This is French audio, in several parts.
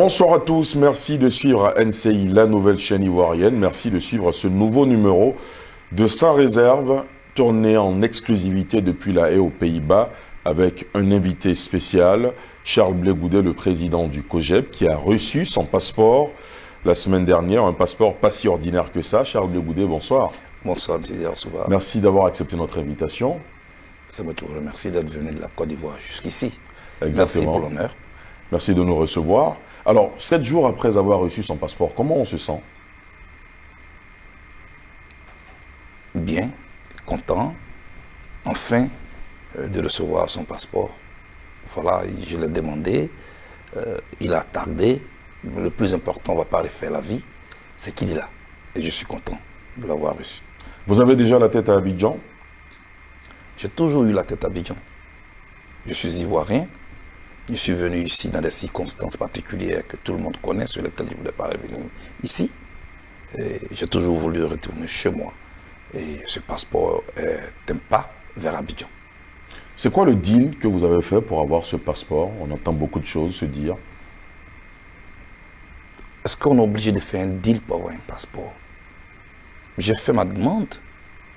Bonsoir à tous, merci de suivre NCI, la nouvelle chaîne ivoirienne. Merci de suivre ce nouveau numéro de Sans Réserve, tourné en exclusivité depuis la haie aux Pays-Bas avec un invité spécial, Charles Blégoudet, le président du COGEP, qui a reçu son passeport la semaine dernière, un passeport pas si ordinaire que ça. Charles Blégoudet, bonsoir. Bonsoir, M. Merci d'avoir accepté notre invitation. C'est moi qui vous remercie d'être venu de la Côte d'Ivoire jusqu'ici. Exactement. Merci pour l'honneur. Merci de nous recevoir. Alors, sept jours après avoir reçu son passeport, comment on se sent? Bien, content, enfin, euh, de recevoir son passeport. Voilà, je l'ai demandé, euh, il a tardé. Le plus important, on ne va pas refaire la vie, c'est qu'il est là. Et je suis content de l'avoir reçu. Vous avez déjà la tête à Abidjan? J'ai toujours eu la tête à Abidjan. Je suis ivoirien, je suis venu ici dans des circonstances particulières que tout le monde connaît, sur lesquelles je ne voulais pas revenir ici. J'ai toujours voulu retourner chez moi. Et ce passeport est un pas vers Abidjan. C'est quoi le deal que vous avez fait pour avoir ce passeport? On entend beaucoup de choses se dire. Est-ce qu'on est obligé de faire un deal pour avoir un passeport? J'ai fait ma demande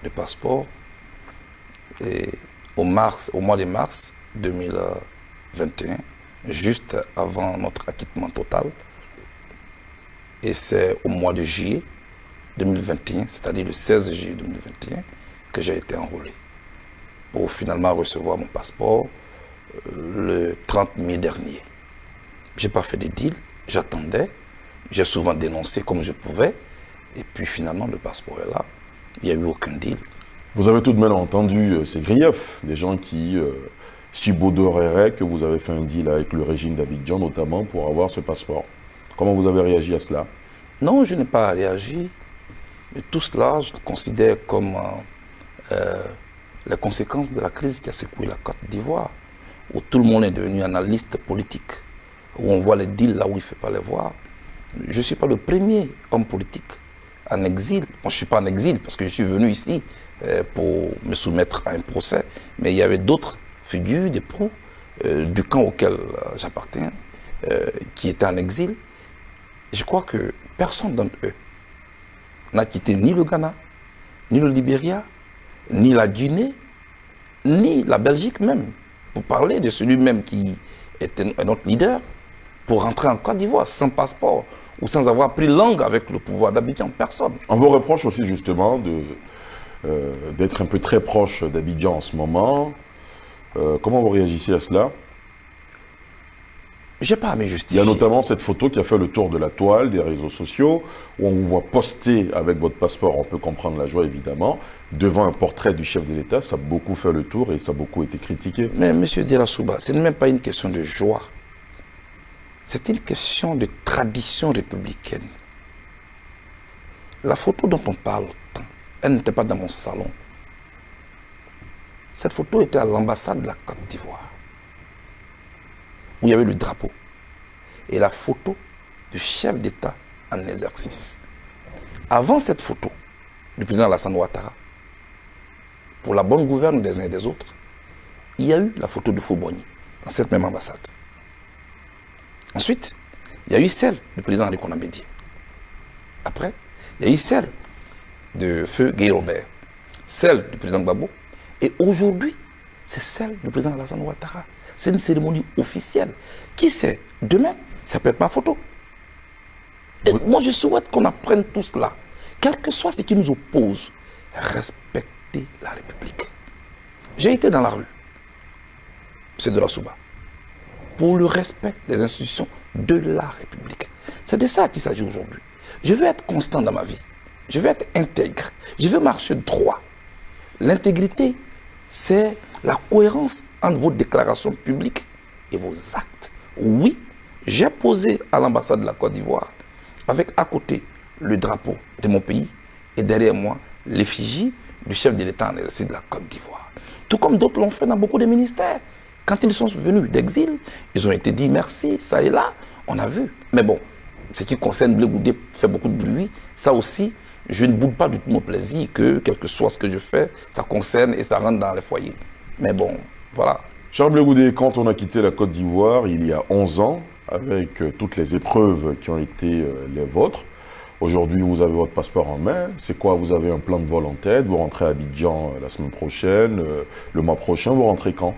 de passeport et au, mars, au mois de mars 2000. 21, juste avant notre acquittement total. Et c'est au mois de juillet 2021, c'est-à-dire le 16 juillet 2021, que j'ai été enrôlé pour finalement recevoir mon passeport euh, le 30 mai dernier. Je n'ai pas fait de deal, j'attendais, j'ai souvent dénoncé comme je pouvais, et puis finalement le passeport est là, il n'y a eu aucun deal. Vous avez tout de même entendu euh, ces griefs, des gens qui euh, subodorerait que vous avez fait un deal avec le régime d'Abidjan, notamment pour avoir ce passeport. Comment vous avez réagi à cela? Non, je n'ai pas réagi. Mais tout cela, je le considère comme euh, euh, la conséquence de la crise qui a secoué la Côte d'Ivoire, où tout le monde est devenu analyste politique, où on voit les deals là où il ne fait pas les voir. Je ne suis pas le premier homme politique en exil. je ne suis pas en exil parce que je suis venu ici euh, pour me soumettre à un procès, mais il y avait d'autres des pros euh, du camp auquel euh, j'appartiens, euh, qui étaient en exil. Je crois que personne d'entre eux n'a quitté ni le Ghana, ni le Libéria, ni la Guinée, ni la Belgique même, pour parler de celui-même qui était notre leader, pour rentrer en Côte d'Ivoire sans passeport ou sans avoir pris langue avec le pouvoir d'Abidjan. Personne. On vous reproche aussi justement d'être un peu très proche d'Abidjan en ce moment, euh, comment vous réagissez à cela? Je n'ai pas à me justifier. Il y a notamment cette photo qui a fait le tour de la toile, des réseaux sociaux, où on vous voit poster avec votre passeport, on peut comprendre la joie évidemment, devant un portrait du chef de l'État. Ça a beaucoup fait le tour et ça a beaucoup été critiqué. Mais M. Souba, ce n'est même pas une question de joie. C'est une question de tradition républicaine. La photo dont on parle, elle n'était pas dans mon salon. Cette photo était à l'ambassade de la Côte d'Ivoire, où il y avait le drapeau et la photo du chef d'État en exercice. Avant cette photo du président Alassane Ouattara, pour la bonne gouverne des uns et des autres, il y a eu la photo de Foubogny dans cette même ambassade. Ensuite, il y a eu celle du président Henri Konabédié. Après, il y a eu celle de Feu Guy Robert, celle du président Gbagbo et aujourd'hui, c'est celle du président Alassane Ouattara. C'est une cérémonie officielle. Qui sait, demain, ça peut être ma photo. Et moi, je souhaite qu'on apprenne tout cela. Quel que soit ce qui nous oppose, respecter la République. J'ai été dans la rue, c'est de la Souba, pour le respect des institutions de la République. C'est de ça qu'il s'agit aujourd'hui. Je veux être constant dans ma vie. Je veux être intègre. Je veux marcher droit. L'intégrité, c'est la cohérence entre vos déclarations publiques et vos actes. Oui, j'ai posé à l'ambassade de la Côte d'Ivoire, avec à côté le drapeau de mon pays et derrière moi l'effigie du chef de l'État en exercice de la Côte d'Ivoire. Tout comme d'autres l'ont fait dans beaucoup de ministères. Quand ils sont venus d'exil, ils ont été dit merci, ça et là, on a vu. Mais bon, ce qui concerne Blé fait beaucoup de bruit. Ça aussi, je ne boude pas du tout mon plaisir que, quel que soit ce que je fais, ça concerne et ça rentre dans les foyers. Mais bon, voilà. Charles Blegoudé, quand on a quitté la Côte d'Ivoire, il y a 11 ans, avec euh, toutes les épreuves qui ont été euh, les vôtres. Aujourd'hui, vous avez votre passeport en main. C'est quoi? Vous avez un plan de vol en tête. Vous rentrez à Abidjan la semaine prochaine, le mois prochain. Vous rentrez quand?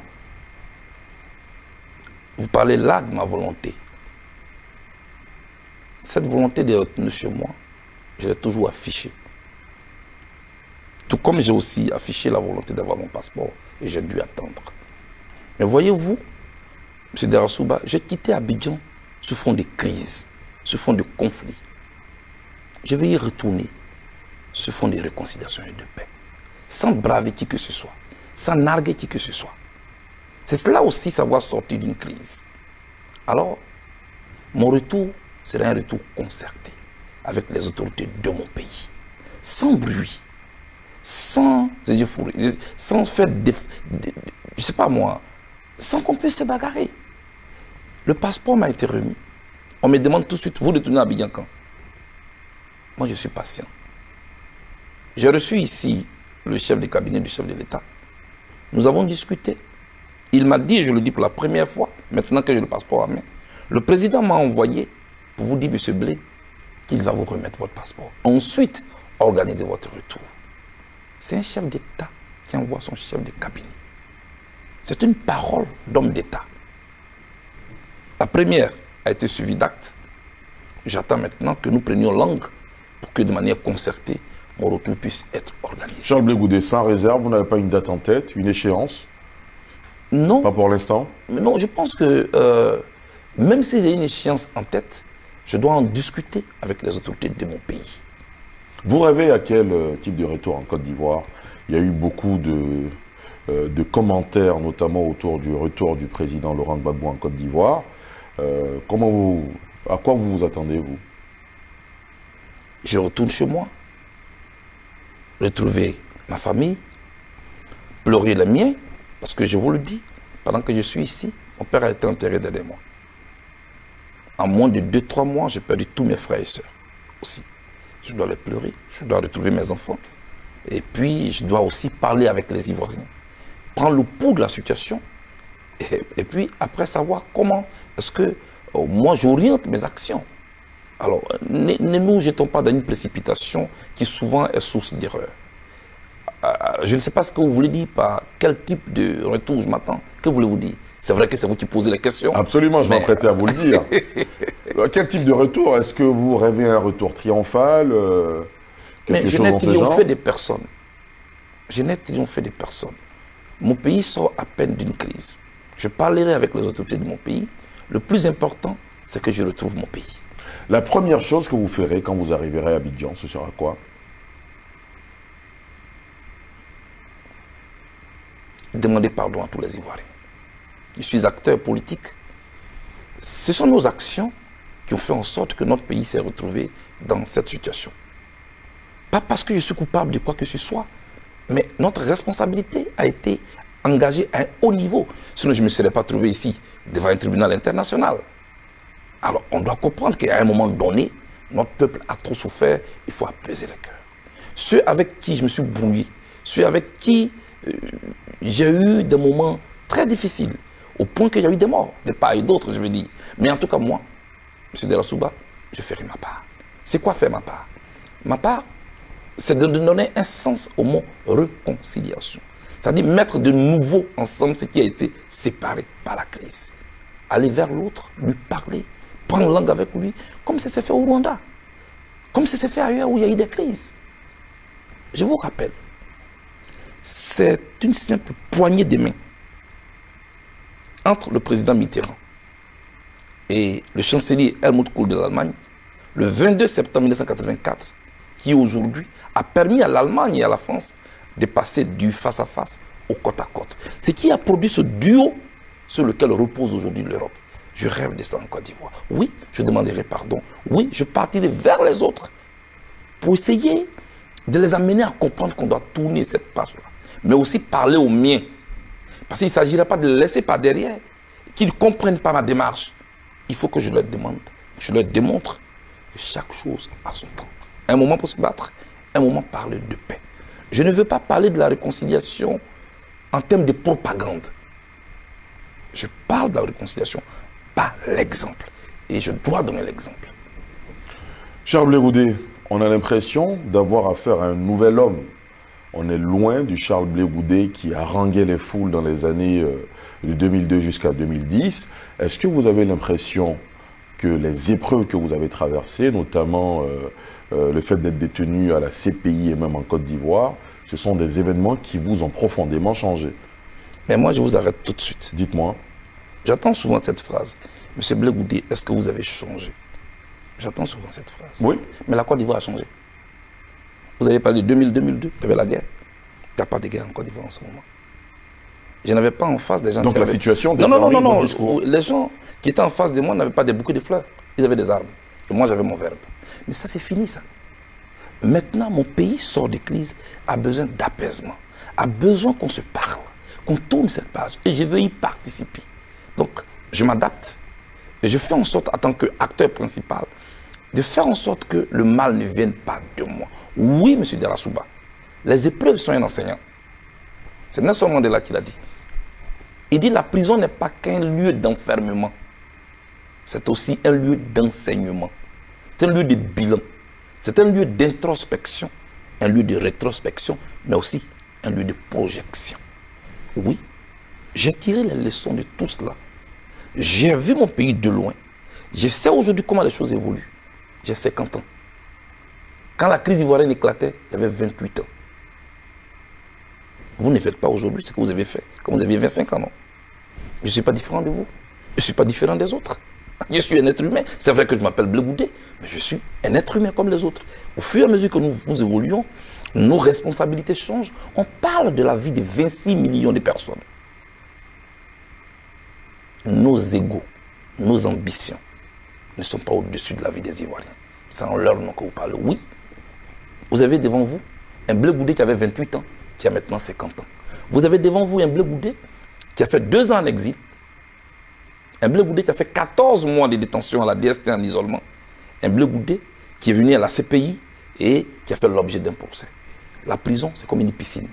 Vous parlez là de ma volonté. Cette volonté d'être retenu chez moi, je l'ai toujours affichée. Tout comme j'ai aussi affiché la volonté d'avoir mon passeport et j'ai dû attendre. Mais voyez-vous, M. Derasouba, j'ai quitté Abidjan sous fond de crise, sous fond de conflit. Je vais y retourner sous fond de réconciliation et de paix, sans braver qui que ce soit, sans narguer qui que ce soit. C'est cela aussi savoir sortir d'une crise. Alors, mon retour sera un retour concerté avec les autorités de mon pays, sans bruit, sans, sans faire, des, je sais pas moi, sans qu'on puisse se bagarrer. Le passeport m'a été remis. On me demande tout de suite, vous retournez à Abidjan Moi, je suis patient. J'ai reçu ici le chef de cabinet du chef de l'État. Nous avons discuté. Il m'a dit, et je le dis pour la première fois, maintenant que j'ai le passeport à main, le président m'a envoyé pour vous dire, M. Blé, qu'il va vous remettre votre passeport. Ensuite, organisez votre retour. C'est un chef d'État qui envoie son chef de cabinet. C'est une parole d'homme d'État. La première a été suivie d'actes. J'attends maintenant que nous prenions langue pour que de manière concertée, mon retour puisse être organisé. Charles Blégoudé, sans réserve, vous n'avez pas une date en tête, une échéance? Non. Pas pour l'instant? Non, je pense que euh, même si j'ai une échéance en tête, je dois en discuter avec les autorités de mon pays. Vous rêvez à quel euh, type de retour en Côte d'Ivoire? Il y a eu beaucoup de, euh, de, commentaires, notamment autour du retour du président Laurent Gbagbo en Côte d'Ivoire. Euh, comment vous, à quoi vous vous attendez, vous? Je retourne chez moi, retrouver ma famille, pleurer les miens, parce que je vous le dis, pendant que je suis ici, mon père a été enterré derrière moi. En moins de 2-3 mois, j'ai perdu tous mes frères et sœurs aussi. Je dois les pleurer, je dois retrouver mes enfants. Et puis, je dois aussi parler avec les Ivoiriens. Prendre le pouls de la situation. Et, puis, après, savoir comment est-ce que euh, moi, j'oriente mes actions. Alors, ne, nous jetons pas dans une précipitation qui souvent est source d'erreur. Euh, je ne sais pas ce que vous voulez dire par quel type de retour je m'attends. Que voulez-vous dire? C'est vrai que c'est vous qui posez la question. Absolument, je m'apprêtais à vous le dire. Euh, quel type de retour? Est-ce que vous rêvez un retour triomphal euh, Mais je n'ai triomphé des personnes. Je n'ai triomphé des personnes. Mon pays sort à peine d'une crise. Je parlerai avec les autorités de mon pays. Le plus important, c'est que je retrouve mon pays. La première chose que vous ferez quand vous arriverez à Abidjan, ce sera quoi? Demander pardon à tous les Ivoiriens je suis acteur politique. Ce sont nos actions qui ont fait en sorte que notre pays s'est retrouvé dans cette situation. Pas parce que je suis coupable de quoi que ce soit, mais notre responsabilité a été engagée à un haut niveau. Sinon, je ne me serais pas trouvé ici devant un tribunal international. Alors, on doit comprendre qu'à un moment donné, notre peuple a trop souffert, il faut apaiser les cœurs. Ceux avec qui je me suis brouillé, ceux avec qui euh, j'ai eu des moments très difficiles, au point qu'il y a eu des morts, des pas et d'autres, je veux dire. Mais en tout cas, moi, M. Delassouba, je ferai ma part. C'est quoi faire ma part? Ma part, c'est de donner un sens au mot réconciliation. C'est-à-dire mettre de nouveau ensemble ce qui a été séparé par la crise. Aller vers l'autre, lui parler, prendre langue avec lui, comme ça s'est fait au Rwanda, comme ça s'est fait ailleurs où il y a eu des crises. Je vous rappelle, c'est une simple poignée de main entre le président Mitterrand et le chancelier Helmut Kohl de l'Allemagne, le 22 septembre 1984, qui aujourd'hui a permis à l'Allemagne et à la France de passer du face-à-face au côte-à-côte. Ce qui a produit ce duo sur lequel repose aujourd'hui l'Europe. Je rêve de ça en Côte d'Ivoire. Oui, je demanderai pardon. Oui, je partirai vers les autres pour essayer de les amener à comprendre qu'on doit tourner cette page-là. Mais aussi parler aux miens parce qu'il ne s'agirait pas de laisser par derrière, qu'ils ne comprennent pas ma démarche. Il faut que je leur demande, je leur démontre que chaque chose a son temps. Un moment pour se battre, un moment parler de paix. Je ne veux pas parler de la réconciliation en termes de propagande. Je parle de la réconciliation par l'exemple. Et je dois donner l'exemple. Charles Blégoudet, on a l'impression d'avoir affaire à un nouvel homme. On est loin du Charles Blégoudet qui a rangué les foules dans les années euh, de 2002 jusqu'à 2010. Est-ce que vous avez l'impression que les épreuves que vous avez traversées, notamment euh, euh, le fait d'être détenu à la CPI et même en Côte d'Ivoire, ce sont des événements qui vous ont profondément changé? Mais moi, je vous arrête tout de suite. Dites-moi. J'entends souvent cette phrase. Monsieur Blégoudet, est-ce que vous avez changé? J'entends souvent cette phrase. Oui. Mais la Côte d'Ivoire a changé. Vous avez parlé de 2000-2002, il y avait la guerre. Il n'y a pas de guerre en Côte d'Ivoire en ce moment. Je n'avais pas en face des gens Donc qui la avaient- situation Non, non, non, non, non. discours. Les gens qui étaient en face de moi n'avaient pas des bouquets de fleurs. Ils avaient des armes. Et moi, j'avais mon verbe. Mais ça, c'est fini, ça. Maintenant, mon pays sort de crise, a besoin d'apaisement, a besoin qu'on se parle, qu'on tourne cette page. Et je veux y participer. Donc, je m'adapte. Et je fais en sorte, en tant qu'acteur principal, de faire en sorte que le mal ne vienne pas de moi. Oui, M. Derasouba, les épreuves sont un enseignant. C'est Nelson Mandela qui l'a dit. Il dit la prison n'est pas qu'un lieu d'enfermement. C'est aussi un lieu d'enseignement. C'est un lieu de bilan. C'est un lieu d'introspection, un lieu de rétrospection, mais aussi un lieu de projection. Oui, j'ai tiré les leçons de tout cela. J'ai vu mon pays de loin. Je sais aujourd'hui comment les choses évoluent. J'ai 50 ans. Quand la crise ivoirienne éclatait, j'avais 28 ans. Vous ne faites pas aujourd'hui ce que vous avez fait quand vous aviez 25 ans, non? Je ne suis pas différent de vous. Je ne suis pas différent des autres. Je suis un être humain. C'est vrai que je m'appelle Blegoudé, mais je suis un être humain comme les autres. Au fur et à mesure que nous, nous évoluons, nos responsabilités changent. On parle de la vie de 26 millions de personnes. Nos égaux, nos ambitions ne sont pas au-dessus de la vie des Ivoiriens. C'est en leur nom que vous parlez. Oui, vous avez devant vous un Blé Goudé qui avait 28 ans, qui a maintenant 50 ans. Vous avez devant vous un Blé Goudé qui a fait deux ans en exil. Un Blé Goudé qui a fait 14 mois de détention à la DST en isolement. Un Blé Goudé qui est venu à la CPI et qui a fait l'objet d'un procès. La prison, c'est comme une piscine.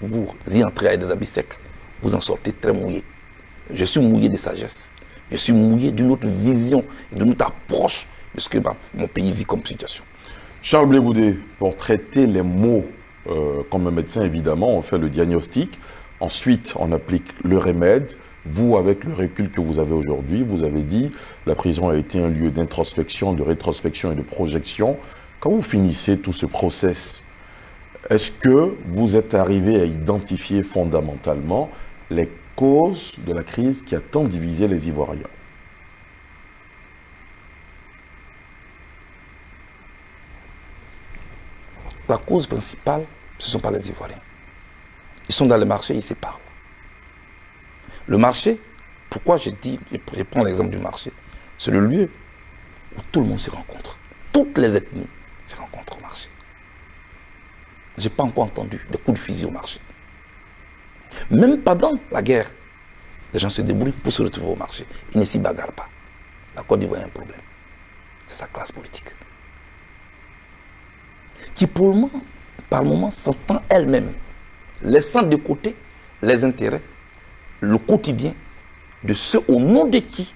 Vous y entrez avec des habits secs, vous en sortez très mouillé. Je suis mouillé de sagesse. Je suis mouillé d'une autre vision, d'une autre approche de ce que mon pays vit comme situation. Charles Blégoudet, pour traiter les mots euh, comme un médecin, évidemment, on fait le diagnostic. Ensuite, on applique le remède. Vous, avec le recul que vous avez aujourd'hui, vous avez dit la prison a été un lieu d'introspection, de rétrospection et de projection. Quand vous finissez tout ce process, est-ce que vous êtes arrivé à identifier fondamentalement les causes de la crise qui a tant divisé les Ivoiriens? La cause principale, ce ne sont pas les Ivoiriens. Ils sont dans le marché, ils se parlent. Le marché, pourquoi je dis, je prends l'exemple du marché, c'est le lieu où tout le monde se rencontre. Toutes les ethnies se rencontrent au marché. Je n'ai pas encore entendu de coups de fusil au marché. Même pendant la guerre, les gens se débrouillent pour se retrouver au marché. Ils ne s'y bagarrent pas. La Côte d'Ivoire a un problème. C'est sa classe politique qui pour moment, par moment s'entend elle-même, laissant de côté les intérêts, le quotidien de ceux au nom de qui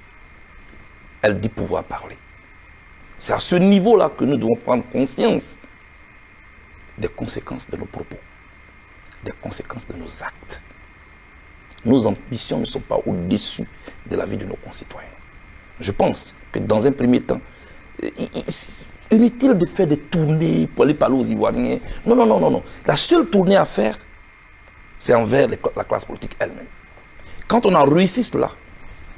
elle dit pouvoir parler. C'est à ce niveau-là que nous devons prendre conscience des conséquences de nos propos, des conséquences de nos actes. Nos ambitions ne sont pas au-dessus de la vie de nos concitoyens. Je pense que dans un premier temps, il- inutile de faire des tournées pour aller parler aux Ivoiriens. Non, non, non, non, non. La seule tournée à faire, c'est envers la classe politique elle-même. Quand on a réussi cela,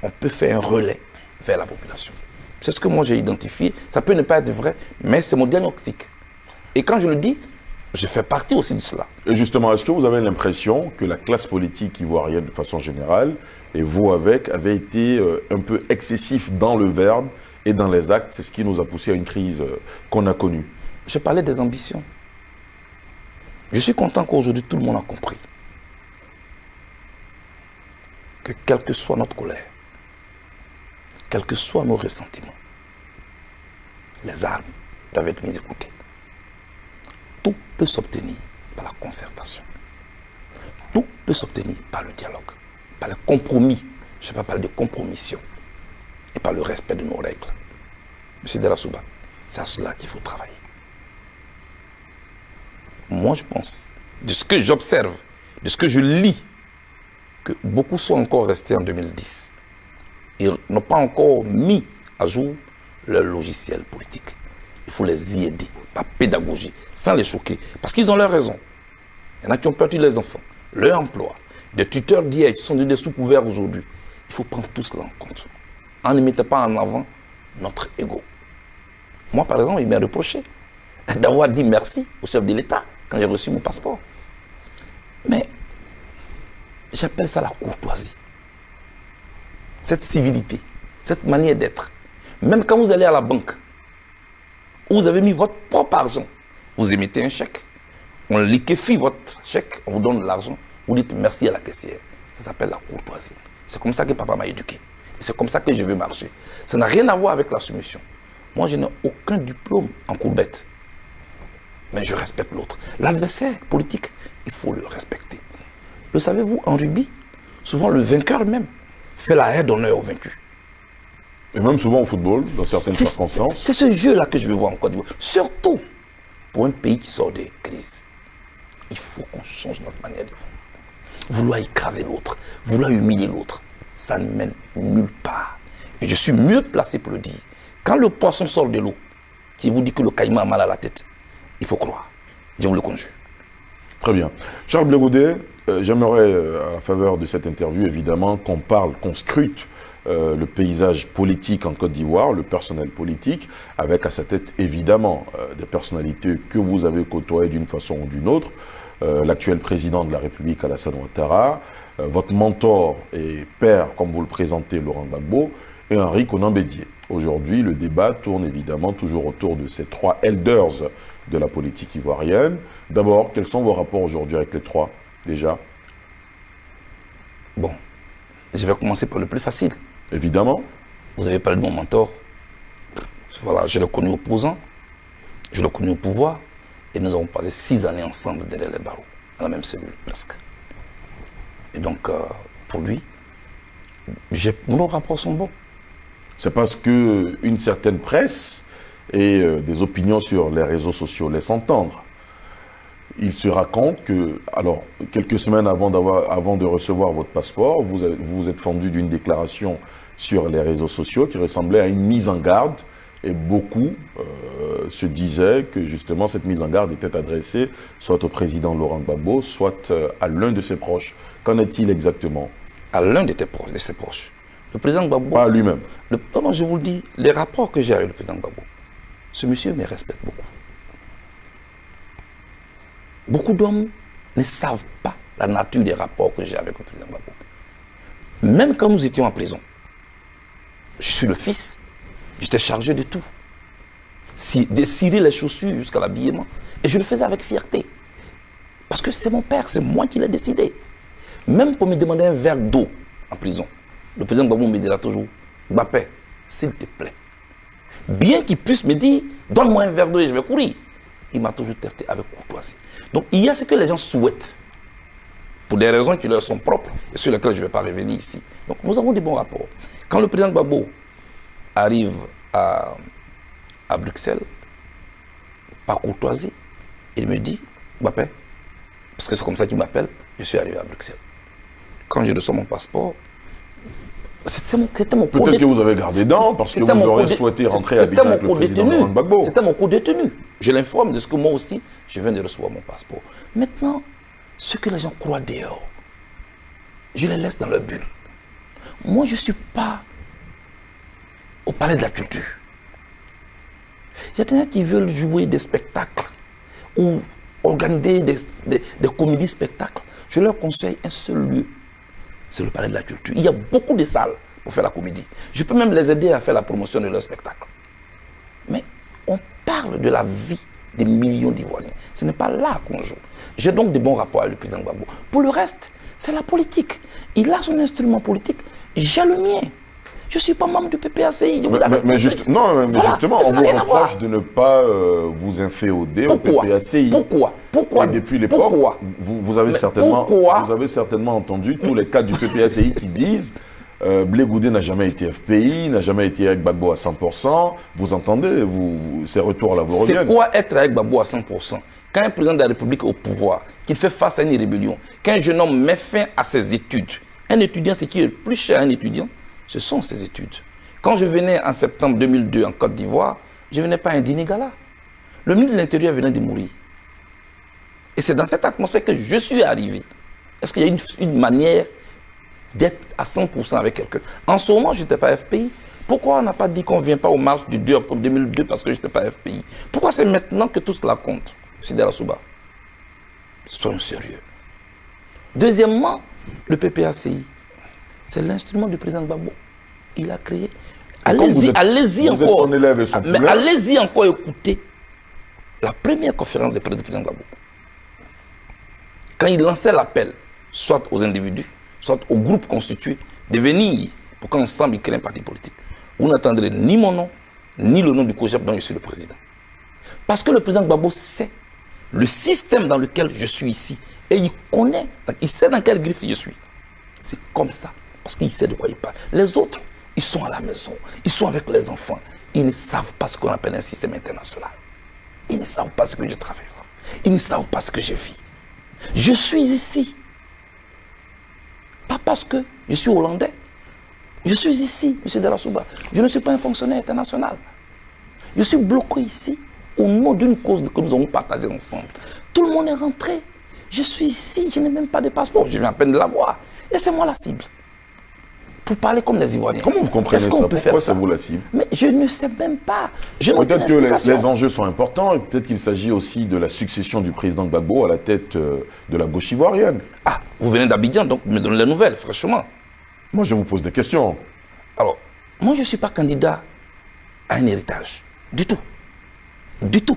on peut faire un relais vers la population. C'est ce que moi j'ai identifié. Ça peut ne pas être vrai, mais c'est mon diagnostic. Et quand je le dis, je fais partie aussi de cela. Et justement, est-ce que vous avez l'impression que la classe politique ivoirienne, de façon générale, et vous avec, avait été euh, un peu excessif dans le verbe et dans les actes C'est ce qui nous a poussé à une crise euh, qu'on a connue. Je parlais des ambitions. Je suis content qu'aujourd'hui tout le monde a compris que quelle que soit notre colère, quels que soient nos ressentiments, les armes doivent être mises de côté. Tout peut s'obtenir par la concertation. Tout peut s'obtenir par le dialogue, par le compromis. Je ne vais pas parler de compromission. Et par le respect de nos règles. Monsieur Derasouba, c'est à cela qu'il faut travailler. Moi, je pense, de ce que j'observe, de ce que je lis, que beaucoup sont encore restés en 2010. Ils n'ont pas encore mis à jour leur logiciel politique. Il faut les y aider, par pédagogie, sans les choquer. Parce qu'ils ont leur raison. Il y en a qui ont perdu les enfants, leur emploi, des tuteurs d'hier qui sont des sous-couverts aujourd'hui. Il faut prendre tout cela en compte. On ne mettait pas en avant notre ego. Moi, par exemple, il m'a reproché d'avoir dit merci au chef de l'État quand j'ai reçu mon passeport. Mais j'appelle ça la courtoisie. Cette civilité, cette manière d'être. Même quand vous allez à la banque, où vous avez mis votre propre argent, vous émettez un chèque, on liquéfie votre chèque, on vous donne l'argent, vous dites merci à la caissière. Ça s'appelle la courtoisie. C'est comme ça que papa m'a éduqué. C'est comme ça que je veux marcher. Ça n'a rien à voir avec la soumission. Moi, je n'ai aucun diplôme en courbette. Mais je respecte l'autre. L'adversaire politique, il faut le respecter. Le savez-vous, en rugby, souvent le vainqueur même fait la haie d'honneur au vaincu. Et même souvent au football, dans certaines circonstances. C'est ce jeu-là que je veux voir en Côte d'Ivoire. Surtout pour un pays qui sort des crises. Il faut qu'on change notre manière de voir. Vouloir écraser l'autre, vouloir humilier l'autre, ça ne mène nulle part. Et je suis mieux placé pour le dire. Quand le poisson sort de l'eau, qui vous dit que le caïman a mal à la tête, il faut croire. Je vous le conjure. Très bien. Charles Blégaudet, euh, j'aimerais, euh, à la faveur de cette interview, évidemment, qu'on parle, qu'on scrute euh, le paysage politique en Côte d'Ivoire, le personnel politique, avec à sa tête, évidemment, des personnalités que vous avez côtoyées d'une façon ou d'une autre. L'actuel président de la République, Alassane Ouattara, votre mentor et père, comme vous le présentez, Laurent Gbagbo, et Henri Conan Aujourd'hui, le débat tourne évidemment toujours autour de ces trois elders de la politique ivoirienne. D'abord, quels sont vos rapports aujourd'hui avec les trois, déjà? Bon, je vais commencer par le plus facile. Évidemment. Vous avez parlé de mon mentor. Voilà, je l'ai connu opposant, je l'ai connu au pouvoir, et nous avons passé six années ensemble derrière les barreaux, dans la même cellule, presque. Et donc, euh, pour lui, nos rapports sont bons. C'est parce qu'une certaine presse et euh, des opinions sur les réseaux sociaux laissent entendre. Il se raconte que, alors, quelques semaines avant, avant de recevoir votre passeport, vous vous êtes fendu d'une déclaration sur les réseaux sociaux qui ressemblait à une mise en garde et beaucoup euh, se disaient que justement cette mise en garde était adressée soit au président Laurent Gbagbo, soit à l'un de ses proches. Qu'en est-il exactement À l'un de, de ses proches. Le président Gbagbo... Pas lui-même. Non, non, je vous le dis, les rapports que j'ai avec le président Gbagbo, ce monsieur me respecte beaucoup. Beaucoup d'hommes ne savent pas la nature des rapports que j'ai avec le président Gbagbo. Même quand nous étions en prison, je suis le fils, j'étais chargé de tout. Si, de cirer les chaussures jusqu'à l'habillement. Et je le faisais avec fierté. Parce que c'est mon père, c'est moi qui l'ai décidé. Même pour me demander un verre d'eau en prison, le président Gbagbo me dira toujours, Bapé, s'il te plaît, bien qu'il puisse me dire, donne-moi un verre d'eau et je vais courir. Il m'a toujours traité avec courtoisie. Donc il y a ce que les gens souhaitent, pour des raisons qui leur sont propres, et sur lesquelles je ne vais pas revenir ici. Donc nous avons des bons rapports. Quand le président Babo arrive à, à Bruxelles, par courtoisie, il me dit, Bapé, parce que c'est comme ça qu'il m'appelle, je suis arrivé à Bruxelles. Quand je reçois mon passeport, c'était mon, Peut-être que vous avez gardé dents parce que vous aurez souhaité rentrer à avec le président Gbagbo. C'était mon co-détenu. Je l'informe de ce que moi aussi, je viens de recevoir mon passeport. Maintenant, ce que les gens croient dehors, je les laisse dans leur bulle. Moi, je ne suis pas au palais de la culture. Il y a des gens qui veulent jouer des spectacles ou organiser des, des, des comédies spectacles. Je leur conseille un seul lieu c'est le palais de la culture. Il y a beaucoup de salles pour faire la comédie. Je peux même les aider à faire la promotion de leur spectacle. Mais on parle de la vie des millions d'Ivoiriens. Ce n'est pas là qu'on joue. J'ai donc de bons rapports avec le président Gbagbo. Pour le reste, c'est la politique. Il a son instrument politique, j'ai le mien. Je ne suis pas membre du PPACI. mais, juste, non, mais justement, on vous reproche de ne pas euh, vous inféoder au PPACI. Pourquoi? Pourquoi? Et depuis l'époque, vous, vous, avez certainement, vous avez certainement entendu tous les cas du PPACI qui disent Euh, Blé Goudé n'a jamais été FPI, n'a jamais été avec Gbagbo à 100%. Vous entendez, vous, ces retours-là vous C'est quoi être avec Gbagbo à 100% Quand un président de la République est au pouvoir, qu'il fait face à une rébellion, qu'un jeune homme met fin à ses études, un étudiant, ce qui est le plus cher à un étudiant, ce sont ses études. Quand je venais en septembre 2002 en Côte d'Ivoire, je ne venais pas à un dîner gala. Le ministre de l'Intérieur venait de mourir. Et c'est dans cette atmosphère que je suis arrivé. Est-ce qu'il y a une, une manière d'être à 100% avec quelqu'un? En ce moment, je n'étais pas FPI. Pourquoi on n'a pas dit qu'on ne vient pas aux marches du 2 octobre 2002 parce que je n'étais pas FPI Pourquoi c'est maintenant que tout cela compte? Sidera Souba, soyons sérieux. Deuxièmement, le PPACI, c'est l'instrument du président Gbagbo. Il a créé. Allez-y, allez-y encore. son Mais allez-y encore écouter la première conférence de président Gbagbo. Quand il lançait l'appel, soit aux individus, soit aux groupes constitués, de venir pour qu'ensemble ils créent un parti politique, vous n'entendrez ni mon nom, ni le nom du COGEP dont je suis le président. Parce que le président Gbagbo sait le système dans lequel je suis ici. Et il connaît, il sait dans quelle griffe je suis. C'est comme ça. Parce qu'il sait de quoi il parle. Les autres, ils sont à la maison. Ils sont avec les enfants. Ils ne savent pas ce qu'on appelle un système international. Ils ne savent pas ce que je traverse. Ils ne savent pas ce que je vis. Je suis ici. Pas parce que je suis hollandais. Je suis ici, M. Darasouba. Je ne suis pas un fonctionnaire international. Je suis bloqué ici au nom d'une cause que nous avons partagée ensemble. Tout le monde est rentré. Je suis ici, je n'ai même pas de passeport. Je viens à peine de l'avoir. Et c'est moi la cible. Pour parler comme les Ivoiriens. Comment vous comprenez ça qu'on peut Pourquoi c'est vous la cible Mais je ne sais même pas. Peut-être que les, enjeux sont importants et peut-être qu'il s'agit aussi de la succession du président Gbagbo à la tête euh, de la gauche ivoirienne. Ah, vous venez d'Abidjan, donc me donnez les nouvelles, franchement. Moi, je vous pose des questions. Alors, moi, je ne suis pas candidat à un héritage. Du tout. Du tout.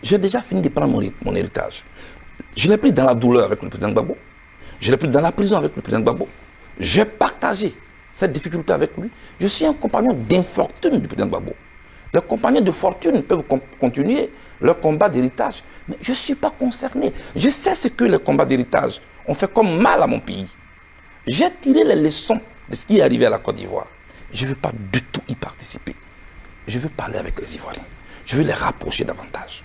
J'ai déjà fini de prendre mon, mon héritage. Je l'ai pris dans la douleur avec le président Gbagbo. Je l'ai pris dans la prison avec le président Gbagbo. J'ai partagé cette difficulté avec lui. Je suis un compagnon d'infortune du président Gbagbo. Les compagnons de fortune peuvent con- continuer leur combat d'héritage. Mais je ne suis pas concerné. Je sais ce que les combats d'héritage ont fait comme mal à mon pays. J'ai tiré les leçons de ce qui est arrivé à la Côte d'Ivoire. Je ne veux pas du tout y participer. Je veux parler avec les Ivoiriens. Je veux les rapprocher davantage.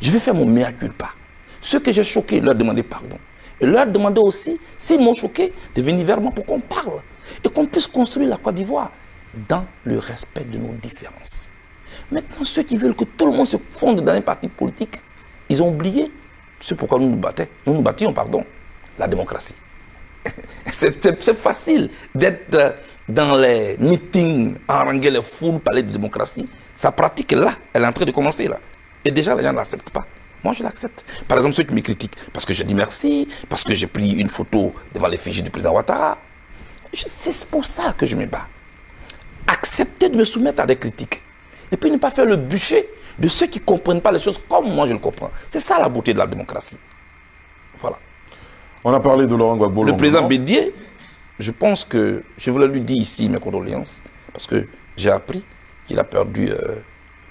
Je veux faire mon mea culpa. Ceux que j'ai choqués, leur demander pardon. Et leur demander aussi, s'ils m'ont choqué, de venir vers moi pour qu'on parle. Et qu'on puisse construire la Côte d'Ivoire dans le respect de nos différences. Maintenant, ceux qui veulent que tout le monde se fonde dans un parti politique, ils ont oublié ce pourquoi nous nous battions. Nous nous battions, pardon, la démocratie. C'est facile d'être dans les meetings, haranguer les foules, parler de démocratie. Sa pratique là, elle est en train de commencer là. Et déjà, les gens ne l'acceptent pas. Moi, je l'accepte. Par exemple, ceux qui me critiquent, parce que je dis merci, parce que j'ai pris une photo devant l'effigie du président Ouattara. C'est pour ça que je me bats. Accepter de me soumettre à des critiques. Et puis ne pas faire le bûcher de ceux qui ne comprennent pas les choses comme moi je le comprends. C'est ça la beauté de la démocratie. Voilà. On a parlé de Laurent Gbagbo. Le président Bédier, je pense que je voulais lui dire ici mes condoléances parce que j'ai appris qu'il a perdu euh,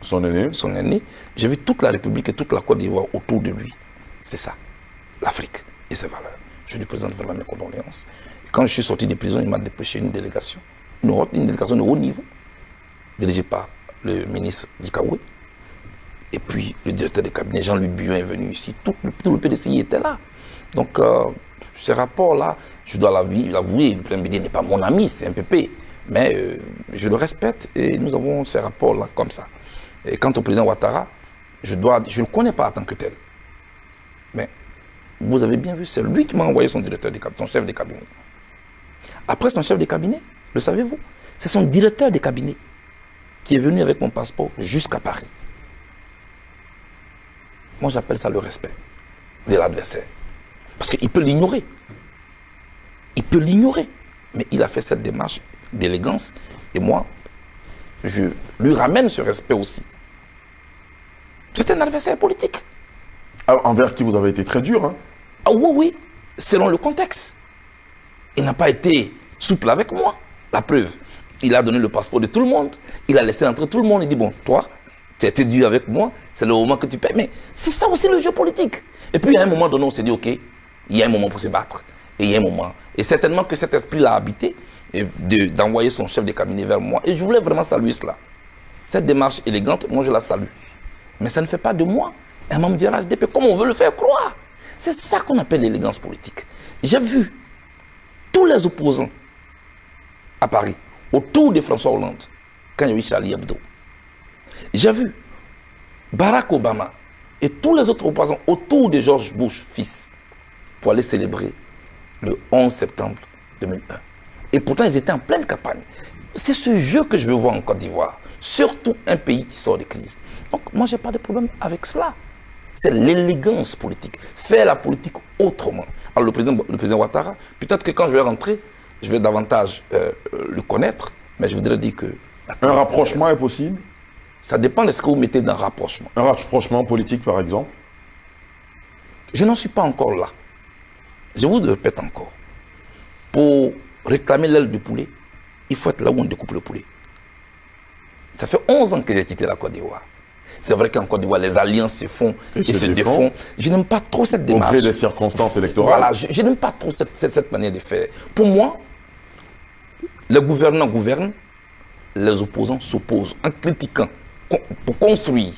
Son aîné. son aîné. J'ai vu toute la République et toute la Côte d'Ivoire autour de lui. C'est ça, l'Afrique et ses valeurs. Je lui présente vraiment mes condoléances. Quand je suis sorti de prison, il m'a dépêché une délégation, une, délégation de haut niveau, dirigée par le ministre Dikaoué. Et puis le directeur de cabinet, Jean-Luc Buyon, est venu ici. Tout, le- PDCI était là. Donc, euh, ces rapports-là, je dois l'avouer, le Bédier n'est pas mon ami, c'est un PP. Mais euh, je le respecte et nous avons ces rapports-là comme ça. Et quant au président Ouattara, je ne le connais pas en tant que tel. Mais vous avez bien vu, c'est lui qui m'a envoyé son directeur de cabinet, son chef de cabinet. Après son chef de cabinet, le savez-vous, c'est son directeur de cabinet qui est venu avec mon passeport jusqu'à Paris. Moi, j'appelle ça le respect de l'adversaire. Parce qu'il peut l'ignorer. Il peut l'ignorer. Mais il a fait cette démarche d'élégance. Et moi, je lui ramène ce respect aussi. C'est un adversaire politique. Ah, envers qui vous avez été très dur. Hein? Ah oui, oui, selon le contexte. Il n'a pas été souple avec moi. La preuve, il a donné le passeport de tout le monde. Il a laissé entrer tout le monde. Il dit, bon, toi, tu as été dur avec moi, c'est le moment que tu paies. Mais c'est ça aussi le jeu politique. Et puis, à un moment donné, on s'est dit, OK, il y a un moment pour se battre. Et il y a un moment. Et certainement que cet esprit l'a habité. d'envoyer son chef de cabinet vers moi. Et je voulais vraiment saluer cela. Cette démarche élégante, moi je la salue. Mais ça ne fait pas de moi un membre du RHDP comme on veut le faire croire. C'est ça qu'on appelle l'élégance politique. J'ai vu tous les opposants à Paris, autour de François Hollande, quand il y a eu Charlie Hebdo. J'ai vu Barack Obama et tous les autres opposants autour de George Bush, fils, pour aller célébrer le 11 septembre 2001. Et pourtant, ils étaient en pleine campagne. C'est ce jeu que je veux voir en Côte d'Ivoire. Surtout un pays qui sort de crise. Donc, moi, je n'ai pas de problème avec cela. C'est l'élégance politique. Faire la politique autrement. Alors, le président, le président Ouattara, peut-être que quand je vais rentrer, je vais davantage euh, le connaître, mais je voudrais dire que... Un rapprochement est possible Ça dépend de ce que vous mettez dans rapprochement. Un rapprochement politique, par exemple Je n'en suis pas encore là. Je vous le répète encore. Pour réclamer l'aile du poulet, il faut être là où on découpe le poulet. Ça fait 11 ans que j'ai quitté la Côte d'Ivoire. C'est vrai qu'en Côte d'Ivoire, les alliances se font et, se, défont. Je n'aime pas trop cette démarche. Au gré des circonstances électorales. Voilà, je, n'aime pas trop cette, cette, manière de faire. Pour moi, les gouvernants gouvernent, les opposants s'opposent en critiquant, pour construire.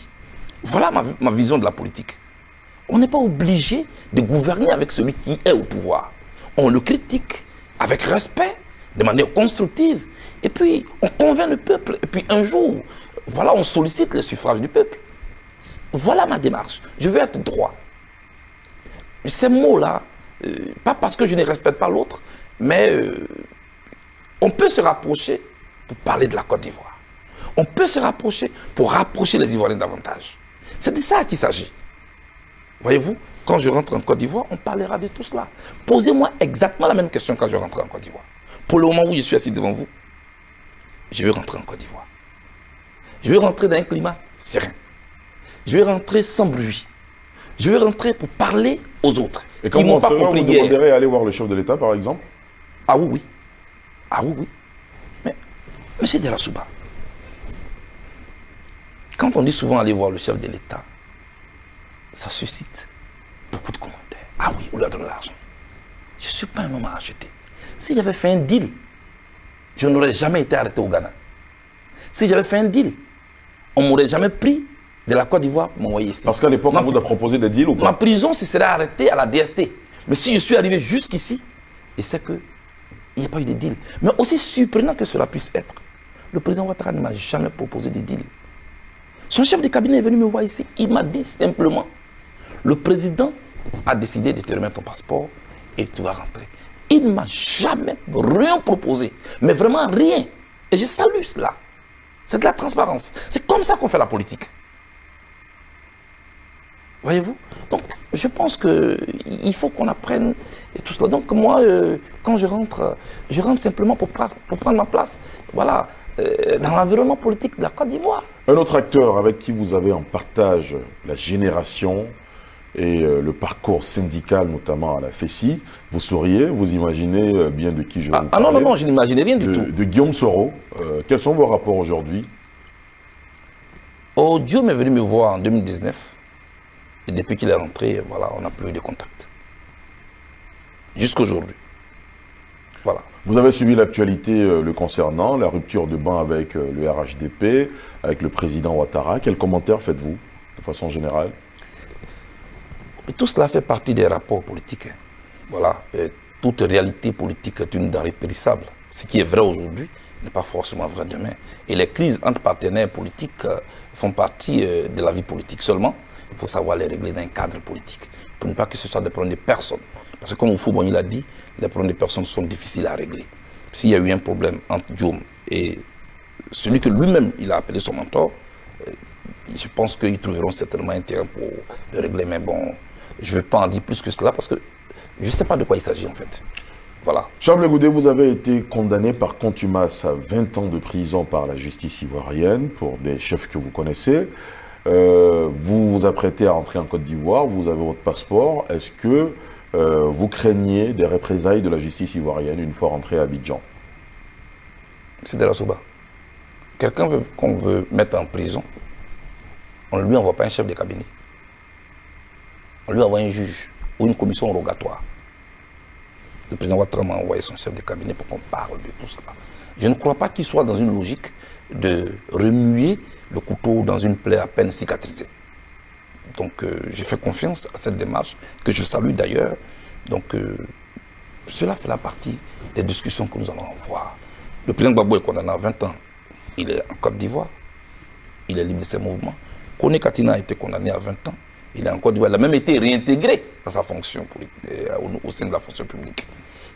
Voilà ma, ma vision de la politique. On n'est pas obligé de gouverner avec celui qui est au pouvoir. On le critique avec respect, de manière constructive. Et puis, on convainc le peuple. Et puis, un jour, voilà, on sollicite le suffrage du peuple. Voilà ma démarche. Je veux être droit. Ces mots-là, euh, pas parce que je ne respecte pas l'autre, mais euh, on peut se rapprocher pour parler de la Côte d'Ivoire. On peut se rapprocher pour rapprocher les Ivoiriens davantage. C'est de ça qu'il s'agit. Voyez-vous, quand je rentre en Côte d'Ivoire, on parlera de tout cela. Posez-moi exactement la même question quand je rentre en Côte d'Ivoire. Pour le moment où je suis assis devant vous, je vais rentrer en Côte d'Ivoire. Je vais rentrer dans un climat serein. Je vais rentrer sans bruit. Je vais rentrer pour parler aux autres. Et quand vous, pas compris vous demanderez aller voir le chef de l'État, par exemple? Ah oui, oui. Ah oui, oui. Mais, M. Delasouba, quand on dit souvent aller voir le chef de l'État, ça suscite beaucoup de commentaires. Ah oui, on lui a donné l'argent. Je ne suis pas un homme à acheter. Si j'avais fait un deal, je n'aurais jamais été arrêté au Ghana. Si j'avais fait un deal, on ne m'aurait jamais pris de la Côte d'Ivoire pour m'envoyer ici. Parce qu'à l'époque, on vous a proposé des deals ou pas? Ma prison se serait arrêtée à la DST. Mais si je suis arrivé jusqu'ici, et c'est qu'il n'y a pas eu de deal. Mais aussi surprenant que cela puisse être, le président Ouattara ne m'a jamais proposé de deal. Son chef de cabinet est venu me voir ici. Il m'a dit simplement, le président a décidé de te remettre ton passeport et tu vas rentrer. Il ne m'a jamais rien proposé, mais vraiment rien. Et je salue cela. C'est de la transparence. C'est comme ça qu'on fait la politique. Voyez-vous? Donc, je pense qu'il faut qu'on apprenne tout cela. Donc, moi, euh, quand je rentre, je rentre simplement pour, prendre ma place. Voilà, euh, dans l'environnement politique de la Côte d'Ivoire. Un autre acteur avec qui vous avez en partage la génération et euh, le parcours syndical, notamment à la FESI, vous sauriez, vous imaginez euh, bien de qui je ah, vous Ah non, non, non, je n'imaginais rien du tout. De Guillaume Soro. quels sont vos rapports aujourd'hui? Oh, Dieu m'est venu me voir en 2019. Et depuis qu'il est rentré, voilà, on n'a plus eu de contact. Jusqu'aujourd'hui. Voilà. Vous avez suivi l'actualité euh, le concernant, la rupture de banc avec euh, le RHDP, avec le président Ouattara. Quels commentaires faites-vous, de façon générale? Tout cela fait partie des rapports politiques. Hein. Voilà. toute réalité politique est une denrée périssable. Ce qui est vrai aujourd'hui n'est pas forcément vrai demain. Et les crises entre partenaires politiques euh, font partie de la vie politique seulement. Il faut savoir les régler dans un cadre politique, pour ne pas que ce soit des problèmes de personnes. Parce que comme Oufou il a dit, les problèmes des personnes sont difficiles à régler. S'il y a eu un problème entre Diom et celui que lui-même il a appelé son mentor, euh, je pense qu'ils trouveront certainement un terrain pour le régler. Mais bon, je ne vais pas en dire plus que cela parce que je ne sais pas de quoi il s'agit en fait. Voilà. Charles Goudet, vous avez été condamné par contumace à 20 ans de prison par la justice ivoirienne pour des chefs que vous connaissez. Euh, vous vous apprêtez à entrer en Côte d'Ivoire, vous avez votre passeport. Est-ce que euh, vous craignez des représailles de la justice ivoirienne une fois rentré à Abidjan? C'est de la souba. Quelqu'un qu'on veut mettre en prison, on ne lui envoie pas un chef de cabinet. On lui envoie un juge ou une commission rogatoire. le président Ouattara m'a envoyé son chef de cabinet pour qu'on parle de tout cela. Je ne crois pas qu'il soit dans une logique de remuer le couteau dans une plaie à peine cicatrisée. Donc euh, j'ai fait confiance à cette démarche, que je salue d'ailleurs. Donc euh, cela fait la partie des discussions que nous allons avoir. Le président Gbagbo est condamné à 20 ans. Il est en Côte d'Ivoire. Il est libre de ses mouvements. Kone Katina a été condamné à 20 ans. Il est en Côte d'Ivoire. Il a même été réintégré dans sa fonction euh, au, sein de la fonction publique.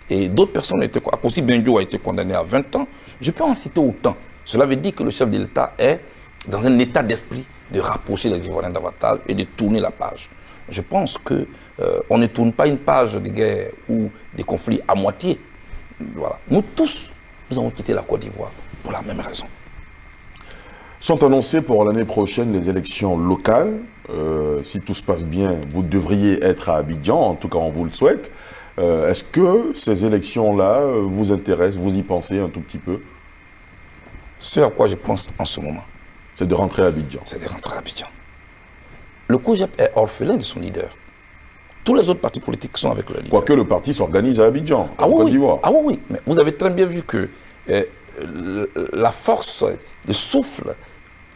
Et d'autres personnes ont été... Akosi Benjo a été condamné à 20 ans. Je peux en citer autant. Cela veut dire que le chef de l'État est dans un état d'esprit de rapprocher les Ivoiriens davantage et de tourner la page. Je pense qu'on euh, ne tourne pas une page de guerre ou de conflits à moitié. Voilà. Nous tous, nous avons quitté la Côte d'Ivoire pour la même raison. Sont annoncées pour l'année prochaine les élections locales. Euh, si tout se passe bien, vous devriez être à Abidjan, en tout cas on vous le souhaite. Euh, est-ce que ces élections-là vous intéressent, vous y pensez un tout petit peu? Ce à quoi je pense en ce moment, c'est de rentrer à Abidjan. C'est de rentrer à Abidjan. Le COGEP est orphelin de son leader. Tous les autres partis politiques sont avec le leader. Quoique le parti s'organise à Abidjan, ah, en oui, Côte d'Ivoire. Ah oui, oui. Mais vous avez très bien vu que euh, la force, le souffle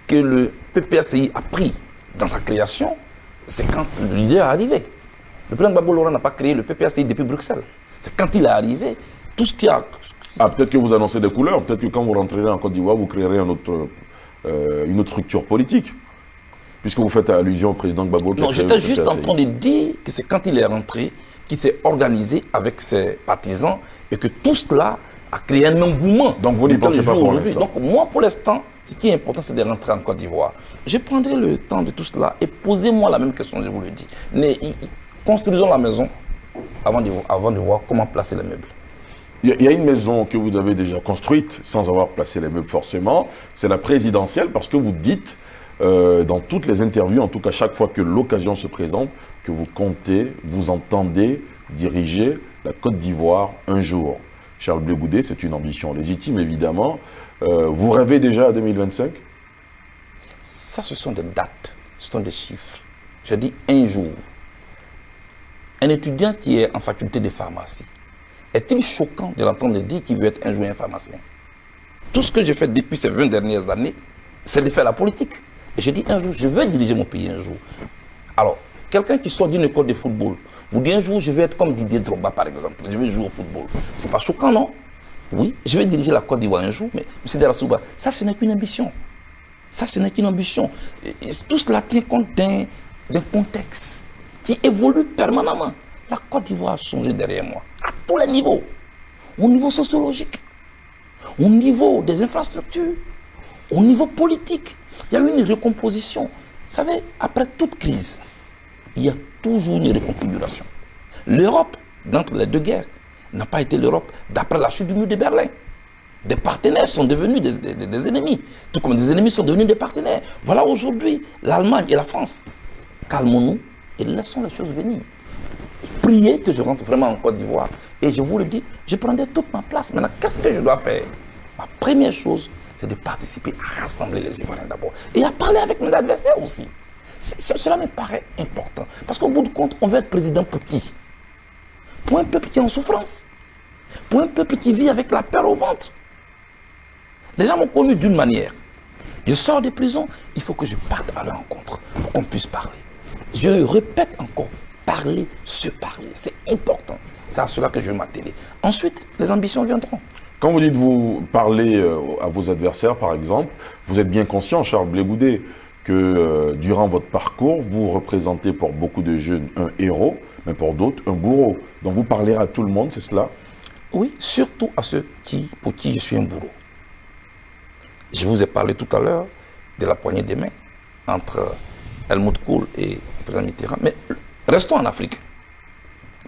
que le PPACI a pris dans sa création, c'est quand leader est arrivé. Le président Babou Laurent n'a pas créé le PPACI depuis Bruxelles. C'est quand il est arrivé, tout ce qui a... Ah, peut-être que vous annoncez des couleurs, peut-être que quand vous rentrerez en Côte d'Ivoire, vous créerez un autre euh, une autre structure politique. Puisque vous faites allusion au président Gbagbo. Non, j'étais juste en train de dire que c'est quand il est rentré qu'il s'est organisé avec ses partisans et que tout cela a créé un engouement. Donc vous n'y pensez pas pour l'instant Donc moi, pour l'instant, ce qui est important, c'est de rentrer en Côte d'Ivoire. Je prendrai le temps de tout cela et posez-moi la même question, je vous le dis. Mais, construisons la maison avant de, avant de voir comment placer les meubles. Il y a une maison que vous avez déjà construite sans avoir placé les meubles forcément, c'est la présidentielle parce que vous dites euh, dans toutes les interviews, en tout cas chaque fois que l'occasion se présente, que vous comptez, vous entendez diriger la Côte d'Ivoire un jour. Charles Blé c'est une ambition légitime évidemment. Euh, vous rêvez déjà à 2025 Ça, ce sont des dates, ce sont des chiffres. Je dis un jour. Un étudiant qui est en faculté de pharmacie, est-il choquant de l'entendre dire qu'il veut être un jour un pharmacien? Tout ce que j'ai fait depuis ces 20 dernières années, c'est de faire la politique. Et je dis un jour, je veux diriger mon pays un jour. Alors, quelqu'un qui sort d'une école de football, vous dit un jour, je veux être comme Didier Drogba, par exemple. Je veux jouer au football. C'est pas choquant, non? Oui, je vais diriger la Côte d'Ivoire un jour, mais M. Delassouba, ça, ce n'est qu'une ambition. Ça, ce n'est qu'une ambition. tout cela tient compte d'un contexte qui évolue permanemment. La Côte d'Ivoire a changé derrière moi à tous les niveaux. Au niveau sociologique, au niveau des infrastructures, au niveau politique. Il y a eu une recomposition. Vous savez, après toute crise, il y a toujours une reconfiguration. L'Europe, d'entre les deux guerres, n'a pas été l'Europe d'après la chute du mur de Berlin. Des partenaires sont devenus des, des ennemis, tout comme des ennemis sont devenus des partenaires. Voilà aujourd'hui l'Allemagne et la France. Calmons-nous et laissons les choses venir prier que je rentre vraiment en Côte d'Ivoire. Et je vous le dis, je prendrai toute ma place. Maintenant, qu'est-ce que je dois faire? Ma première chose, c'est de participer à rassembler les Ivoiriens d'abord. Et à parler avec mes adversaires aussi. Cela me paraît important. Parce qu'au bout du compte, on veut être président pour qui? Pour un peuple qui est en souffrance. Pour un peuple qui vit avec la peur au ventre. Les gens m'ont connu d'une manière. Je sors de prison, il faut que je parte à leur rencontre pour qu'on puisse parler. Je répète encore, parler, se parler. C'est important. C'est à cela que je vais m'atteler. Ensuite, les ambitions viendront. Quand vous dites vous parler euh, à vos adversaires, par exemple, vous êtes bien conscient, Charles Blégoudet, que euh, durant votre parcours, vous représentez pour beaucoup de jeunes un héros, mais pour d'autres un bourreau. Donc vous parlez à tout le monde, c'est cela? Oui, surtout à ceux qui, pour qui je suis un bourreau. Je vous ai parlé tout à l'heure de la poignée des mains entre Helmut Kohl et le président Mitterrand. Mais Restons en Afrique.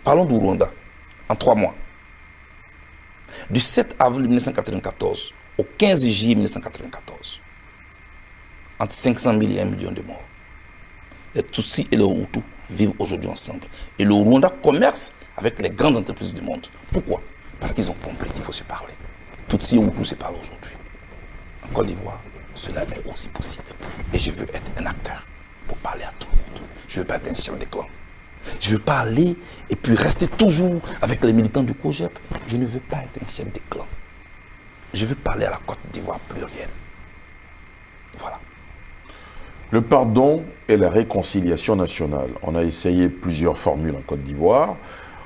Parlons du Rwanda, en trois mois. Du 7 avril 1994 au 15 juillet 1994, entre 500 000 et 1 million de morts. Les Tutsis et les Hutus vivent aujourd'hui ensemble. Et le Rwanda commerce avec les grandes entreprises du monde. Pourquoi? Parce qu'ils ont compris qu'il faut se parler. Tutsis et Hutus se parlent aujourd'hui. En Côte d'Ivoire, cela est aussi possible. Et je veux être un acteur pour parler à tout le monde. Je ne veux pas être un chef de clan. Je ne veux pas aller et puis rester toujours avec les militants du COGEP. Je ne veux pas être un chef de clan. Je veux parler à la Côte d'Ivoire plurielle. Voilà. Le pardon et la réconciliation nationale. On a essayé plusieurs formules en Côte d'Ivoire.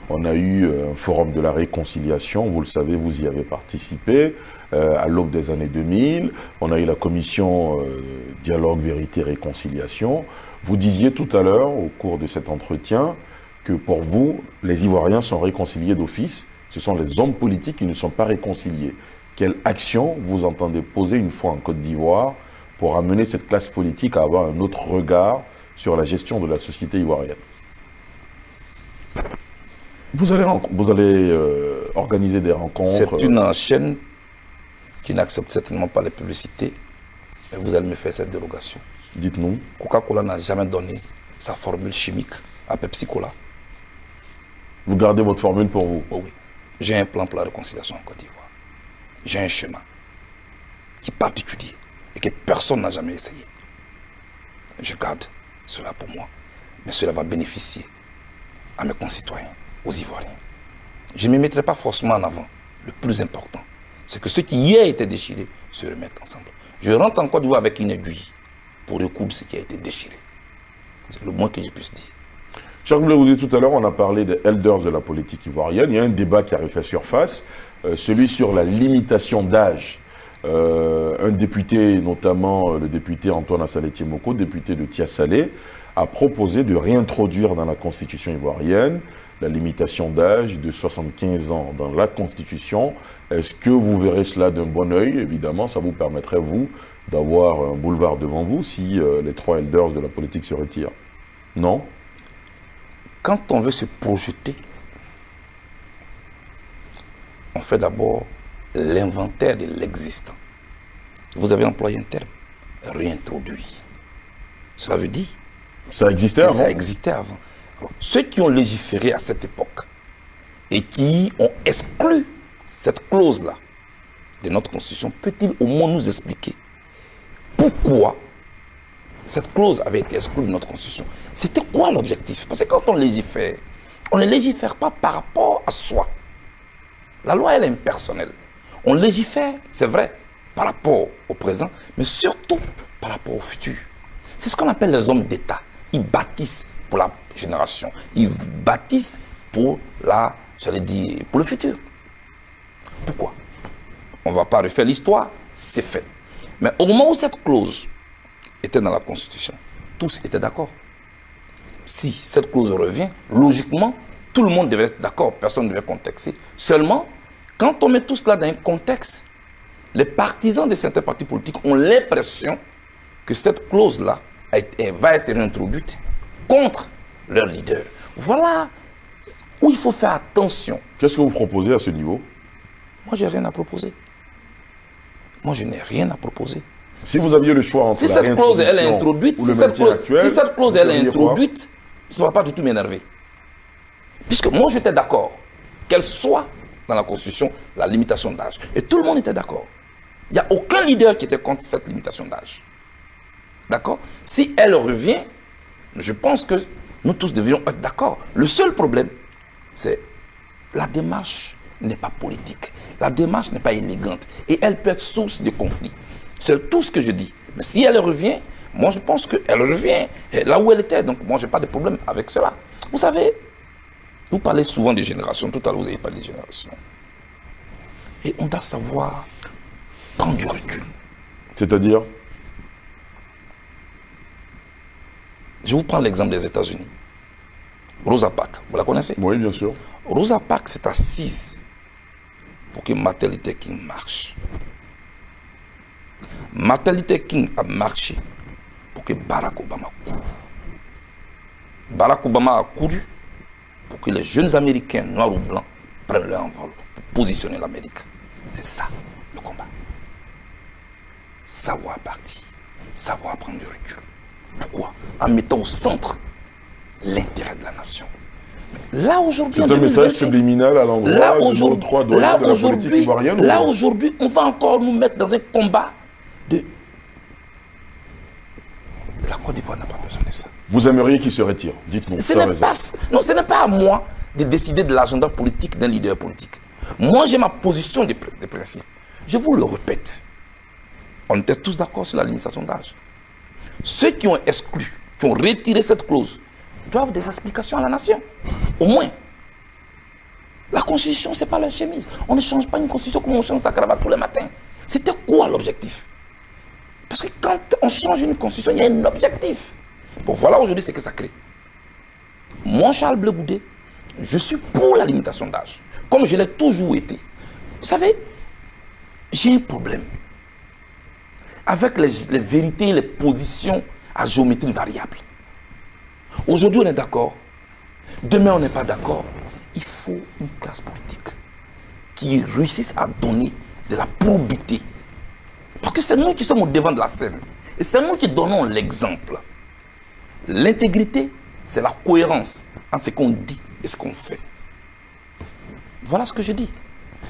On a eu euh, un forum de la réconciliation, vous le savez, vous y avez participé, euh, à l'aube des années 2000. On a eu la commission euh, dialogue, vérité, réconciliation. Vous disiez tout à l'heure, au cours de cet entretien, que pour vous, les Ivoiriens sont réconciliés d'office. Ce sont les hommes politiques qui ne sont pas réconciliés. Quelle action vous entendez poser une fois en Côte d'Ivoire pour amener cette classe politique à avoir un autre regard sur la gestion de la société ivoirienne vous allez, vous allez euh, organiser des rencontres C'est une chaîne qui n'accepte certainement pas les publicités. Et vous allez me faire cette dérogation. Dites-nous. Coca-Cola n'a jamais donné sa formule chimique à Pepsi Cola. Vous gardez votre formule pour vous oh Oui. J'ai un plan pour la réconciliation en Côte d'Ivoire. J'ai un chemin qui est particulier et que personne n'a jamais essayé. Je garde cela pour moi. Mais cela va bénéficier à mes concitoyens aux Ivoiriens. Je ne me mettrai pas forcément en avant. Le plus important, c'est que ceux qui hier étaient déchirés se remettent ensemble. Je rentre en Côte d'Ivoire avec une aiguille pour recoudre ce qui a été déchiré. C'est le moins que je puisse dire. Jacques vous tout à l'heure, on a parlé des elders de la politique ivoirienne. Il y a un débat qui a refait surface, euh, celui sur la limitation d'âge. Euh, un député, notamment euh, le député Antoine Assaletier Moko, député de Tiasalé, a proposé de réintroduire dans la constitution ivoirienne la limitation d'âge de 75 ans dans la Constitution. Est-ce que vous verrez cela d'un bon oeil? Évidemment, ça vous permettrait, vous, d'avoir un boulevard devant vous si euh, les trois elders de la politique se retirent. Non? Quand on veut se projeter, on fait d'abord l'inventaire de l'existant. Vous avez employé un terme, réintroduit. Cela veut dire ça existait avant. Ça existait avant ceux qui ont légiféré à cette époque et qui ont exclu cette clause-là de notre Constitution, peut-il au moins nous expliquer pourquoi cette clause avait été exclue de notre Constitution? C'était quoi l'objectif? Parce que quand on légifère, on ne légifère pas par rapport à soi. La loi, elle est impersonnelle. On légifère, c'est vrai, par rapport au présent, mais surtout par rapport au futur. C'est ce qu'on appelle les hommes d'État. Ils bâtissent pour la génération. Ils bâtissent pour la, j'allais dire, pour le futur. Pourquoi? On ne va pas refaire l'histoire, c'est fait. Mais au moment où cette clause était dans la Constitution, tous étaient d'accord. Si cette clause revient, logiquement, tout le monde devait être d'accord, personne ne devait contexter. Seulement, quand on met tout cela dans un contexte, les partisans de certains partis politiques ont l'impression que cette clause-là va être réintroduite contre leur leader. Voilà où il faut faire attention. Qu'est-ce que vous proposez à ce niveau? Moi, je n'ai rien à proposer. Moi, je n'ai rien à proposer. Si vous aviez le choix entre si cette clause elle est introduite, si cette, clause, si cette clause elle est introduite, ça ne va pas du tout m'énerver. Puisque moi j'étais d'accord qu'elle soit dans la Constitution la limitation d'âge. Et tout le monde était d'accord. Il n'y a aucun leader qui était contre cette limitation d'âge. D'accord? Si elle revient, je pense que nous tous devions être d'accord. Le seul problème, c'est la démarche n'est pas politique. La démarche n'est pas élégante. Et elle peut être source de conflits. C'est tout ce que je dis. Mais si elle revient, moi je pense qu'elle revient là où elle était. Donc moi, je n'ai pas de problème avec cela. Vous savez, vous parlez souvent des générations. Tout à l'heure, vous avez parlé des générations. Et on doit savoir prendre du recul. C'est-à-dire Je vous prends l'exemple des États-Unis. Rosa Parks, vous la connaissez? Oui, bien sûr. Rosa Parks s'est assise pour que Martin Luther King marche. Martin Luther King a marché pour que Barack Obama court. Barack Obama a couru pour que les jeunes Américains, noirs ou blancs, prennent leur envol pour positionner l'Amérique. C'est ça le combat. Savoir partir, savoir prendre du recul. Pourquoi? En mettant au centre l'intérêt de la nation. Là aujourd'hui, c'est un message subliminal à l'endroit là, aujourd'hui, là, aujourd'hui, là aujourd'hui, on va encore nous mettre dans un combat de... La Côte d'Ivoire n'a pas besoin de ça. Vous aimeriez qu'il se retire Dites-nous. Ce n'est pas, non, ce n'est pas à moi de décider de l'agenda politique d'un leader politique. Moi, j'ai ma position de, principe. Je vous le répète. On était tous d'accord sur la limitation d'âge. Ceux qui ont exclu, qui ont retiré cette clause, doivent des explications à la nation. Au moins. La constitution, ce n'est pas la chemise. On ne change pas une constitution comme on change sa cravate tous les matins. C'était quoi l'objectif? Parce que quand on change une constitution, il y a un objectif. Bon, voilà aujourd'hui ce que ça crée. Moi, Charles Bleu je suis pour la limitation d'âge, comme je l'ai toujours été. Vous savez, j'ai un problème avec les, les vérités les positions à géométrie variable. Aujourd'hui, on est d'accord. Demain, on n'est pas d'accord. Il faut une classe politique qui réussisse à donner de la probité. Parce que c'est nous qui sommes au devant de la scène. Et c'est nous qui donnons l'exemple. L'intégrité, c'est la cohérence entre ce qu'on dit et ce qu'on fait. Voilà ce que je dis.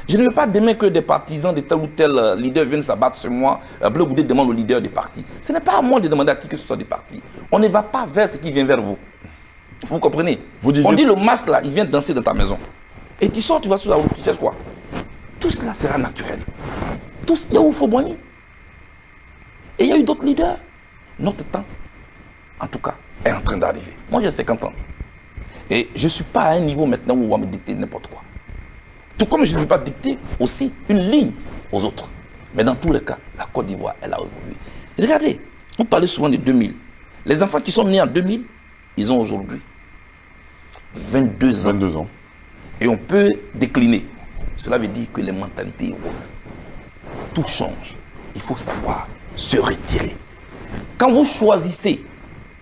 Je ne veux pas demain que des partisans de tel ou tel euh, leader viennent s'abattre sur moi. Euh, Bleu Goudé demande au leader du parti. Ce n'est pas à moi de demander à qui que ce soit du parti. On ne va pas vers ce qui vient vers vous. Vous comprenez? On dit le masque là, il vient danser dans ta maison. Et tu sors, tu vas sur la route, tu cherches quoi? Tout cela sera naturel. Tout, il y a Et il y a eu d'autres leaders. Notre temps, en tout cas, est en train d'arriver. Moi, j'ai 50 ans. Et je ne suis pas à un niveau maintenant où on va me dicter n'importe quoi. Tout comme je ne vais pas dicter aussi une ligne aux autres. Mais dans tous les cas, la Côte d'Ivoire, elle a évolué. Regardez, vous parlez souvent de 2000. Les enfants qui sont nés en 2000, ils ont aujourd'hui 22 ans. 22 ans. Et on peut décliner. Cela veut dire que les mentalités évoluent. Tout change. Il faut savoir se retirer. Quand vous choisissez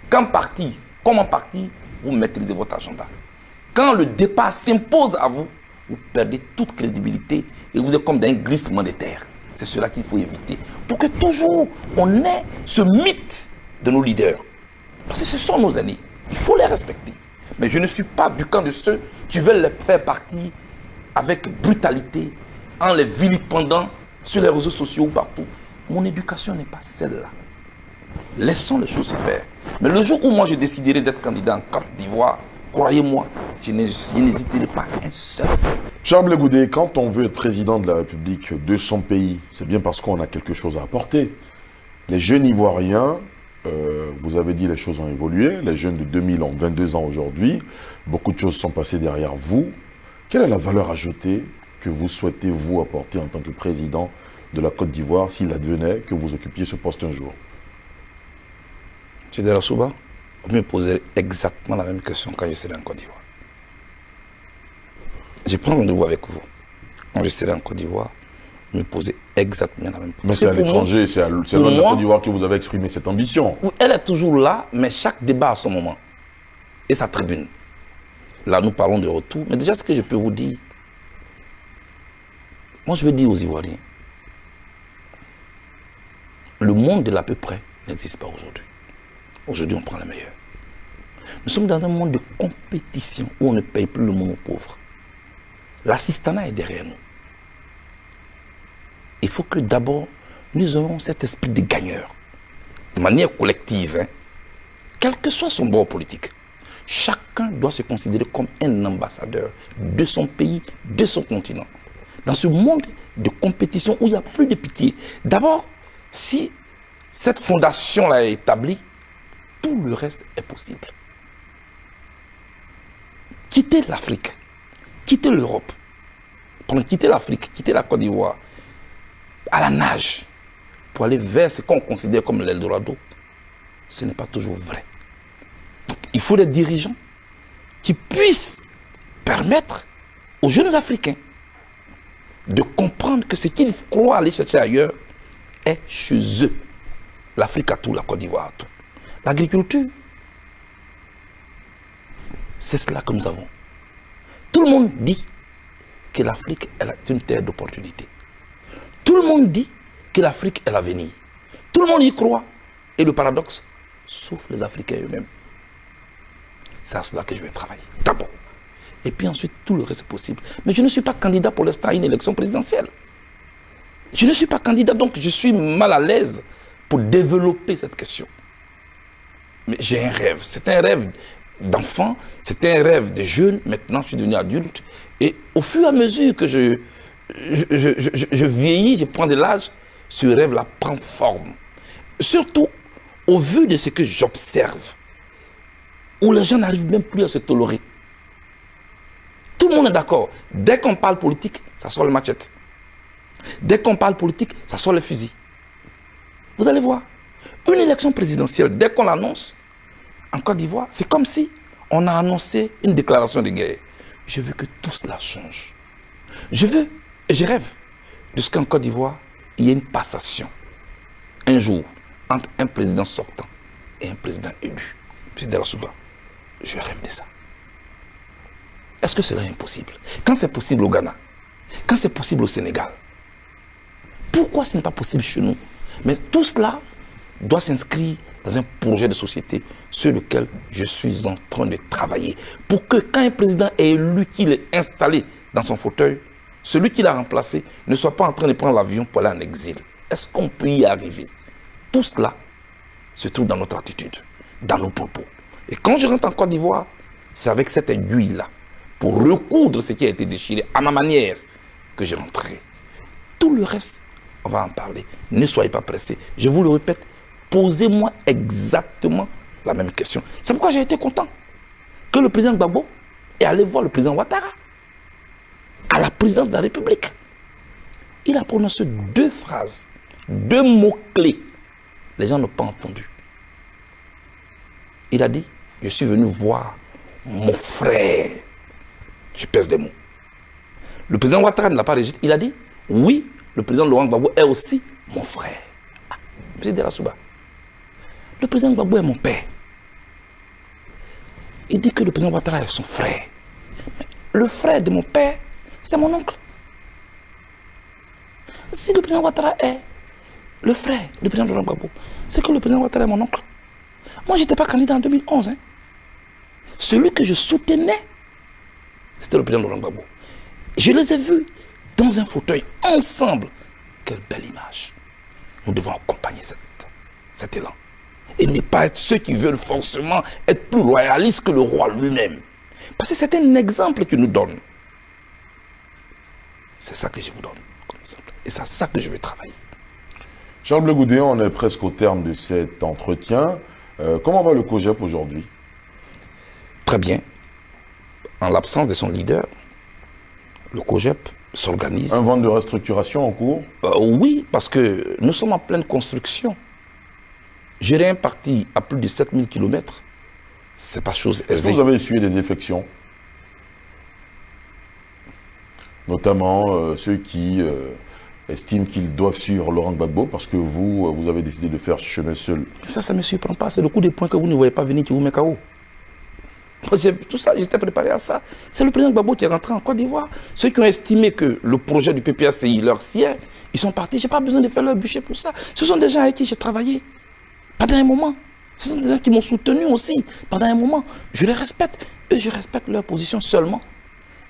quand partir, comment partir, vous maîtrisez votre agenda. Quand le départ s'impose à vous, vous perdez toute crédibilité et vous êtes comme dans un glissement de terre. C'est cela qu'il faut éviter. Pour que toujours on ait ce mythe de nos leaders. Parce que ce sont nos aînés. Il faut les respecter. Mais je ne suis pas du camp de ceux qui veulent les faire partir avec brutalité, en les vilipendant sur les réseaux sociaux ou partout. Mon éducation n'est pas celle-là. Laissons les choses se faire. Mais le jour où moi je déciderai d'être candidat en Côte d'Ivoire, croyez-moi, je n'hésiterai pas un seul Charles Goudet, quand on veut être président de la République de son pays, c'est bien parce qu'on a quelque chose à apporter. Les jeunes Ivoiriens, euh, vous avez dit les choses ont évolué, les jeunes de 2000 ont 22 ans aujourd'hui, beaucoup de choses sont passées derrière vous. Quelle est la valeur ajoutée que vous souhaitez vous apporter en tant que président de la Côte d'Ivoire s'il advenait que vous occupiez ce poste un jour? De la Souba, vous me posez exactement la même question quand je serai en Côte d'Ivoire. Je prends rendez-vous avec vous. Quand je serai en Côte d'Ivoire, vous me posez exactement la même question. Mais c'est à l'étranger, c'est à loin de la Côte d'Ivoire que vous avez exprimé cette ambition. Elle est toujours là, mais chaque débat a son moment. Et sa tribune. Là, nous parlons de retour. Mais déjà, ce que je peux vous dire, moi, je veux dire aux Ivoiriens, le monde de l'à peu près n'existe pas aujourd'hui. Aujourd'hui, on prend les meilleurs. Nous sommes dans un monde de compétition où on ne paye plus le monde aux pauvres. L'assistanat est derrière nous. Il faut que d'abord, nous ayons cet esprit de gagneur. De manière collective, hein. quel que soit son bord politique. Chacun doit se considérer comme un ambassadeur de son pays, de son continent. Dans ce monde de compétition où il n'y a plus de pitié. D'abord, si cette fondation-là est établie, tout le reste est possible. Quitter l'Afrique, quitter l'Europe, quitter l'Afrique, quitter la Côte d'Ivoire, à la nage, pour aller vers ce qu'on considère comme l'Eldorado, ce n'est pas toujours vrai. il faut des dirigeants qui puissent permettre aux jeunes Africains de comprendre que ce qu'ils croient aller chercher ailleurs est chez eux. L'Afrique a tout, la Côte d'Ivoire a tout. L'agriculture, c'est cela que nous avons. Tout le monde dit que l'Afrique est une terre d'opportunité. Tout le monde dit que l'Afrique est l'avenir. Tout le monde y croit. Et le paradoxe, sauf les Africains eux-mêmes. C'est à cela que je vais travailler. D'abord. Et puis ensuite, tout le reste est possible. Mais je ne suis pas candidat pour l'instant à une élection présidentielle. Je ne suis pas candidat, donc je suis mal à l'aise pour développer cette question. Mais j'ai un rêve. C'est un rêve d'enfant, c'était un rêve de jeune. Maintenant, je suis devenu adulte. Et au fur et à mesure que je, je, vieillis, je prends de l'âge, ce rêve-là prend forme. Surtout au vu de ce que j'observe, où les gens n'arrivent même plus à se tolérer. Tout le monde est d'accord. Dès qu'on parle politique, ça sort le machette. Dès qu'on parle politique, ça sort le fusil. Vous allez voir, une élection présidentielle, dès qu'on l'annonce, en Côte d'Ivoire, c'est comme si on a annoncé une déclaration de guerre. Je veux que tout cela change. Je veux, et je rêve, de ce qu'en Côte d'Ivoire, il y ait une passation, un jour, entre un président sortant et un président élu. Souba, je rêve de ça. Est-ce que cela est impossible? Quand c'est possible au Ghana, quand c'est possible au Sénégal, pourquoi ce n'est pas possible chez nous? Mais tout cela doit s'inscrire dans un projet de société sur lequel je suis en train de travailler. Pour que quand un président est élu, qu'il est installé dans son fauteuil, celui qui l'a remplacé ne soit pas en train de prendre l'avion pour aller en exil. Est-ce qu'on peut y arriver? Tout cela se trouve dans notre attitude, dans nos propos. Et quand je rentre en Côte d'Ivoire, c'est avec cette aiguille-là, pour recoudre ce qui a été déchiré à ma manière, que je rentrerai. Tout le reste, on va en parler. Ne soyez pas pressés. Je vous le répète, posez-moi exactement la même question. C'est pourquoi j'ai été content que le président Gbagbo est allé voir le président Ouattara à la présidence de la République. Il a prononcé deux phrases, deux mots-clés. Les gens n'ont pas entendu. Il a dit, je suis venu voir mon frère. Je pèse des mots. Le président Ouattara ne l'a pas rejeté. Il a dit, oui, le président Laurent Gbagbo est aussi mon frère. Ah, M. Le président Gbagbo est mon père. Il dit que le président Ouattara est son frère. le frère de mon père, c'est mon oncle. Si le président Ouattara est le frère du président Laurent Gbagbo, c'est que le président Ouattara est mon oncle. Moi, je n'étais pas candidat en 2011. Hein. Celui que je soutenais, c'était le président Laurent Gbagbo. Je les ai vus dans un fauteuil ensemble. Quelle belle image. Nous devons accompagner cet élan et ne pas être ceux qui veulent forcément être plus royalistes que le roi lui-même. Parce que c'est un exemple qu'il nous donne. C'est ça que je vous donne comme exemple. Et c'est ça que je vais travailler. Charles Bleu on est presque au terme de cet entretien. Euh, comment va le COGEP aujourd'hui? Très bien. En l'absence de son leader, le COGEP s'organise. Un vent de restructuration en cours? Euh, Oui, parce que nous sommes en pleine construction. Gérer un parti à plus de 7000 km, c'est pas chose aisée. Est-ce que vous avez essuyé des défections? Notamment euh, ceux qui euh, estiment qu'ils doivent suivre Laurent Gbagbo parce que vous, euh, vous avez décidé de faire chemin seul. Ça, ça ne me surprend pas. C'est le coup des points que vous ne voyez pas venir qui vous met KO. Tout ça, j'étais préparé à ça. C'est le président Gbagbo qui est rentré en Côte d'Ivoire. Ceux qui ont estimé que le projet du PPACI leur sied, ils sont partis. Je n'ai pas besoin de faire leur bûcher pour ça. Ce sont des gens avec qui j'ai travaillé. Pendant un moment. Ce sont des gens qui m'ont soutenu aussi pendant un moment. Je les respecte. et je respecte leur position seulement.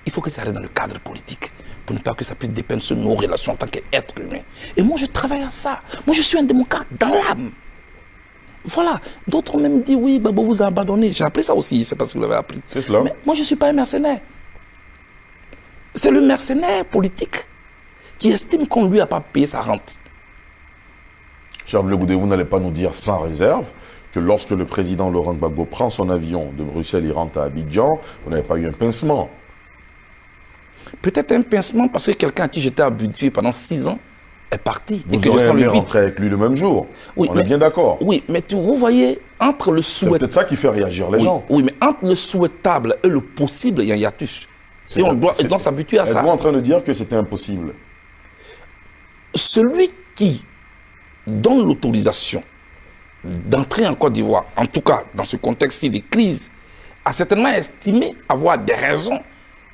Il faut que ça reste dans le cadre politique pour ne pas que ça puisse dépendre de nos relations en tant qu'être humain. Et moi, je travaille à ça. Moi, je suis un démocrate dans l'âme. Voilà. D'autres ont même dit, oui, Babo vous a abandonné. J'ai appris ça aussi, c'est parce que vous l'avez appris. C'est cela. Mais moi, je ne suis pas un mercenaire. C'est le mercenaire politique qui estime qu'on ne lui a pas payé sa rente. Charles Le vous n'allez pas nous dire sans réserve que lorsque le président Laurent Gbagbo prend son avion de Bruxelles, il rentre à Abidjan, vous n'avez pas eu un pincement. Peut-être un pincement parce que quelqu'un à qui j'étais habitué pendant six ans est parti. Vous et que aimé rentrer avec lui le même jour. Oui, On est bien d'accord. Oui, mais vous voyez, entre le souhait... C'est peut-être ça qui fait réagir les gens. Oui, mais entre le souhaitable et le possible, il y a un hiatus. Et on doit, doit s'habituer à ça. Êtes-vous en train de dire que c'était impossible? Celui qui donne l'autorisation d'entrer en Côte d'Ivoire, en tout cas dans ce contexte-ci de crise, a certainement estimé avoir des raisons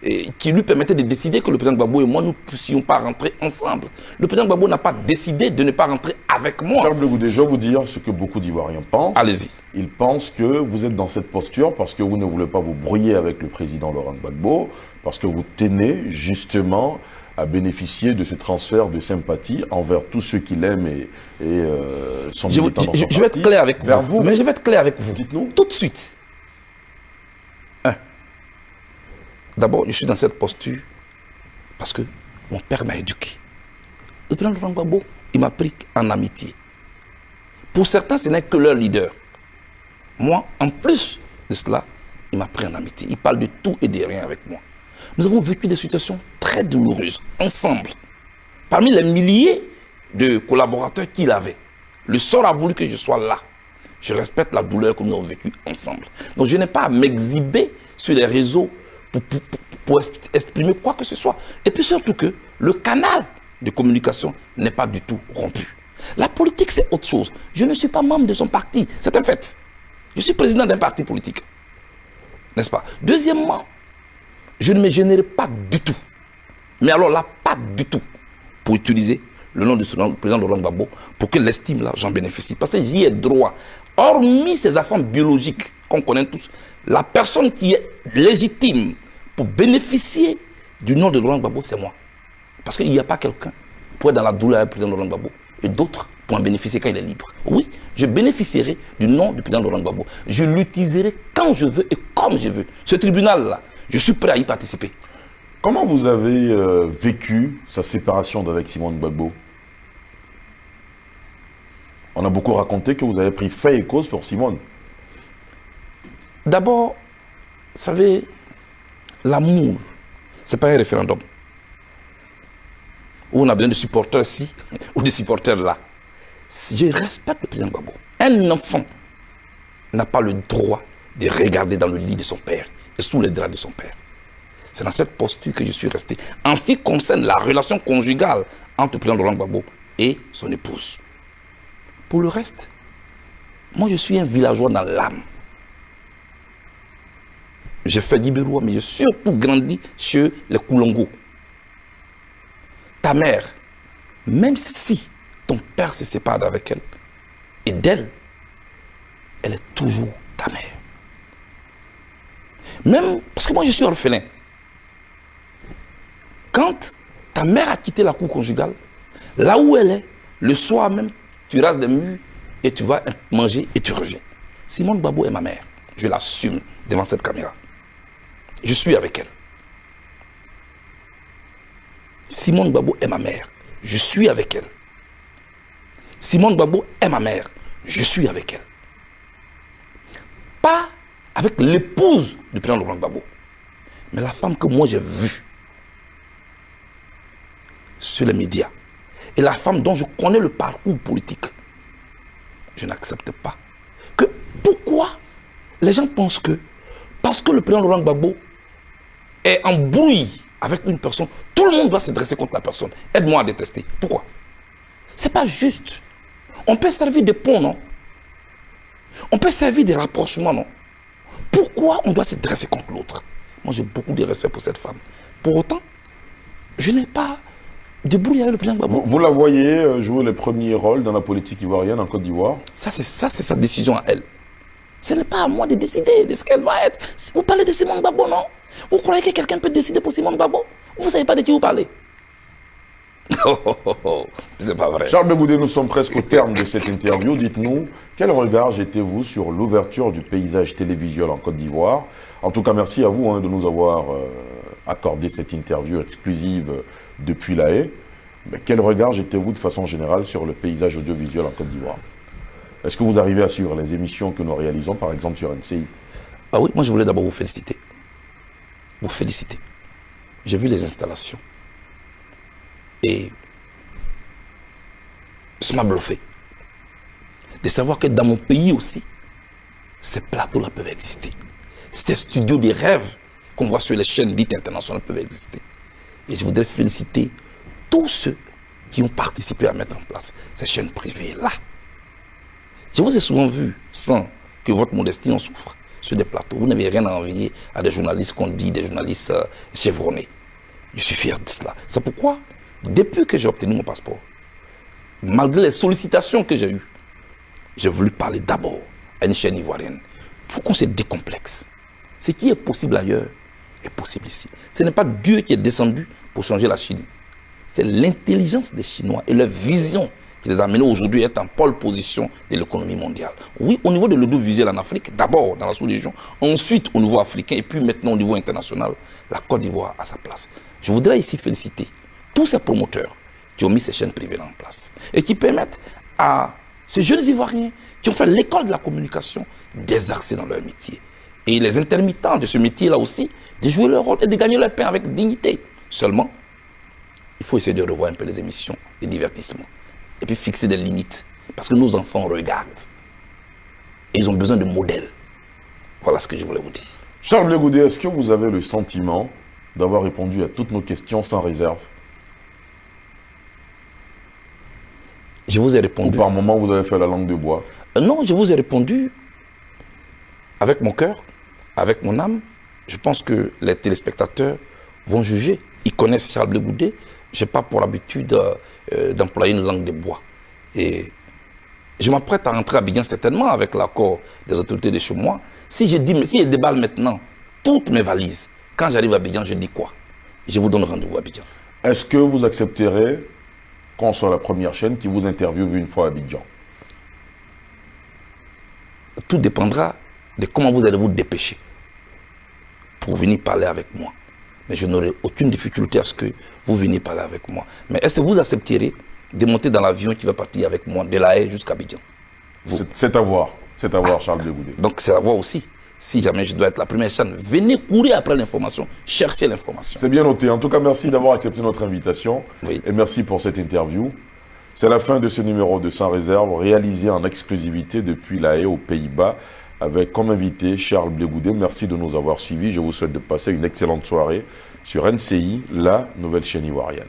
eh, qui lui permettaient de décider que le président Gbagbo et moi, nous ne puissions pas rentrer ensemble. Le président Gbagbo n'a pas décidé de ne pas rentrer avec moi. je vais vous dire ce que beaucoup d'Ivoiriens pensent. Allez-y. Ils pensent que vous êtes dans cette posture parce que vous ne voulez pas vous brouiller avec le président Laurent Gbagbo, parce que vous tenez justement à bénéficier de ce transfert de sympathie envers tous ceux qui l'aiment et, et euh, sont Je, militants dans je- son je vais être clair avec vous. Mais je vais être clair avec vous. Dites-nous. Tout de suite. Un. D'abord, je suis dans cette posture parce que mon père m'a éduqué. Le président Laurent Gbagbo, il m'a pris en amitié. Pour certains, ce n'est que leur leader. Moi, en plus de cela, il m'a pris en amitié. Il parle de tout et de rien avec moi. Nous avons vécu des situations très douloureuses ensemble. Parmi les milliers de collaborateurs qu'il avait, le sort a voulu que je sois là. Je respecte la douleur que nous avons vécue ensemble. Donc je n'ai pas à m'exhiber sur les réseaux pour, pour- pour- pour exp- exprimer quoi que ce soit. Et puis surtout que le canal de communication n'est pas du tout rompu. La politique, c'est autre chose. Je ne suis pas membre de son parti. C'est un fait. Je suis président d'un parti politique. N'est-ce pas? Deuxièmement, je ne me gênerai pas du tout. Mais alors là, pas du tout. Pour utiliser le nom du président Laurent Gbagbo pour que l'estime là, j'en bénéficie. Parce que j'y ai droit. Hormis ces affaires biologiques qu'on connaît tous, la personne qui est légitime pour bénéficier du nom de Laurent Gbagbo, c'est moi. Parce qu'il n'y a pas quelqu'un pour être dans la douleur du président Laurent Gbagbo et d'autres pour en bénéficier quand il est libre. Oui, je bénéficierai du nom du président Laurent Gbagbo. Je l'utiliserai quand je veux et comme je veux. Ce tribunal-là, je suis prêt à y participer. Comment vous avez euh, vécu sa séparation d'avec Simone Gbagbo? On a beaucoup raconté que vous avez pris fait et cause pour Simone. D'abord, vous savez, l'amour, ce n'est pas un référendum. Où on a besoin de supporters ci ou de supporters là. Je respecte le président Gbagbo. Un enfant n'a pas le droit de regarder dans le lit de son père et sous les draps de son père. C'est dans cette posture que je suis resté. En ce qui concerne la relation conjugale entre le président Laurent Gbagbo et son épouse. Pour le reste, moi je suis un villageois dans l'âme. J'ai fait d'Ibérois, mais j'ai surtout grandi chez les Koulongo. Ta mère, même si ton père se sépare d'avec elle et d'elle, elle est toujours ta mère. Même parce que moi je suis orphelin. Quand ta mère a quitté la cour conjugale, là où elle est, le soir même, tu rases des murs et tu vas manger et tu reviens. Simone Babo est ma mère. Je l'assume devant cette caméra. Je suis avec elle. Simone Babo est ma mère. Je suis avec elle. Simone Babo est ma mère. Je suis avec elle. Pas avec l'épouse du président Laurent Gbagbo, mais la femme que moi j'ai vue sur les médias et la femme dont je connais le parcours politique. Je n'accepte pas que pourquoi les gens pensent que parce que le président Laurent Gbagbo est en brouille avec une personne, tout le monde doit se dresser contre la personne. Aide-moi à détester. Pourquoi? C'est pas juste. On peut servir de pont, non? On peut servir de rapprochement, non? Pourquoi on doit se dresser contre l'autre? Moi, j'ai beaucoup de respect pour cette femme. Pour autant, je n'ai pas de brouille avec le président Gbagbo. Vous, vous la voyez euh, jouer les premiers rôles dans la politique ivoirienne en Côte d'Ivoire? Ça, c'est ça, c'est sa décision à elle. Ce n'est pas à moi de décider de ce qu'elle va être. Vous parlez de Simone Gbagbo, non? Vous croyez que quelqu'un peut décider pour Simone Gbagbo Vous ne savez pas de qui vous parlez. Oh, oh, oh, oh. C'est pas vrai. Charles Begoudé, nous sommes presque au terme de cette interview. Dites-nous, quel regard jetez-vous sur l'ouverture du paysage télévisuel en Côte d'Ivoire? En tout cas, merci à vous hein, de nous avoir euh, accordé cette interview exclusive euh, depuis La Haye. Mais quel regard jetez-vous de façon générale sur le paysage audiovisuel en Côte d'Ivoire? Est-ce que vous arrivez à suivre les émissions que nous réalisons, par exemple sur NCI Ah oui, moi je voulais d'abord vous féliciter. Vous féliciter. J'ai vu les installations. Et ça m'a bluffé. De savoir que dans mon pays aussi, ces plateaux-là peuvent exister. Ces studios des rêves qu'on voit sur les chaînes dites internationales peuvent exister. Et je voudrais féliciter tous ceux qui ont participé à mettre en place ces chaînes privées-là. Je vous ai souvent vu, sans que votre modestie en souffre, sur des plateaux. Vous n'avez rien à envier à des journalistes qu'on dit, des journalistes euh, chevronnés. Je suis fier de cela. C'est pourquoi, depuis que j'ai obtenu mon passeport, malgré les sollicitations que j'ai eues, j'ai voulu parler d'abord à une chaîne ivoirienne. Il faut qu'on se décomplexe. Ce qui est possible ailleurs est possible ici. Ce n'est pas Dieu qui est descendu pour changer la Chine. c'est l'intelligence des Chinois et leur vision qui les a amenés aujourd'hui à être en pole position de l'économie mondiale. Oui, au niveau de l'audiovisuel en Afrique, d'abord dans la sous-région, ensuite au niveau africain et puis maintenant au niveau international, la Côte d'Ivoire a sa place. Je voudrais ici féliciter tous ces promoteurs qui ont mis ces chaînes privées en place et qui permettent à ces jeunes Ivoiriens qui ont fait l'école de la communication d'exercer dans leur métier. Et les intermittents de ce métier-là aussi, de jouer leur rôle et de gagner leur pain avec dignité. Seulement, il faut essayer de revoir un peu les émissions, les divertissements et puis fixer des limites. Parce que nos enfants regardent. Et ils ont besoin de modèles. Voilà ce que je voulais vous dire. Charles Blegoudé, est-ce que vous avez le sentiment d'avoir répondu à toutes nos questions sans réserve? Je vous ai répondu. Ou par moment, vous avez fait la langue de bois euh, Non, je vous ai répondu avec mon cœur, avec mon âme. Je pense que les téléspectateurs vont juger. Ils connaissent Charles Blegoudé je n'ai pas pour l'habitude euh, d'employer une langue de bois. Et je m'apprête à rentrer à Abidjan certainement avec l'accord des autorités de chez moi. Si je, dis, si je déballe maintenant toutes mes valises, quand j'arrive à Abidjan, je dis quoi? Je vous donne rendez-vous à Abidjan. Est-ce que vous accepterez qu'on soit la première chaîne qui vous interviewe une fois à Abidjan Tout dépendra de comment vous allez vous dépêcher pour venir parler avec moi mais je n'aurai aucune difficulté à ce que vous veniez parler avec moi. Mais est-ce que vous accepterez de monter dans l'avion qui va partir avec moi de La Haye jusqu'à Bidjan C'est à voir. C'est à voir, Charles de Donc c'est à voir aussi. Si jamais je dois être la première chaîne, venez courir après l'information, chercher l'information. C'est bien noté. En tout cas, merci d'avoir accepté notre invitation. Et merci pour cette interview. C'est la fin de ce numéro de Sans Réserve, réalisé en exclusivité depuis La Haye aux Pays-Bas avec comme invité Charles Blégoudé. Merci de nous avoir suivis. Je vous souhaite de passer une excellente soirée sur NCI, la nouvelle chaîne ivoirienne.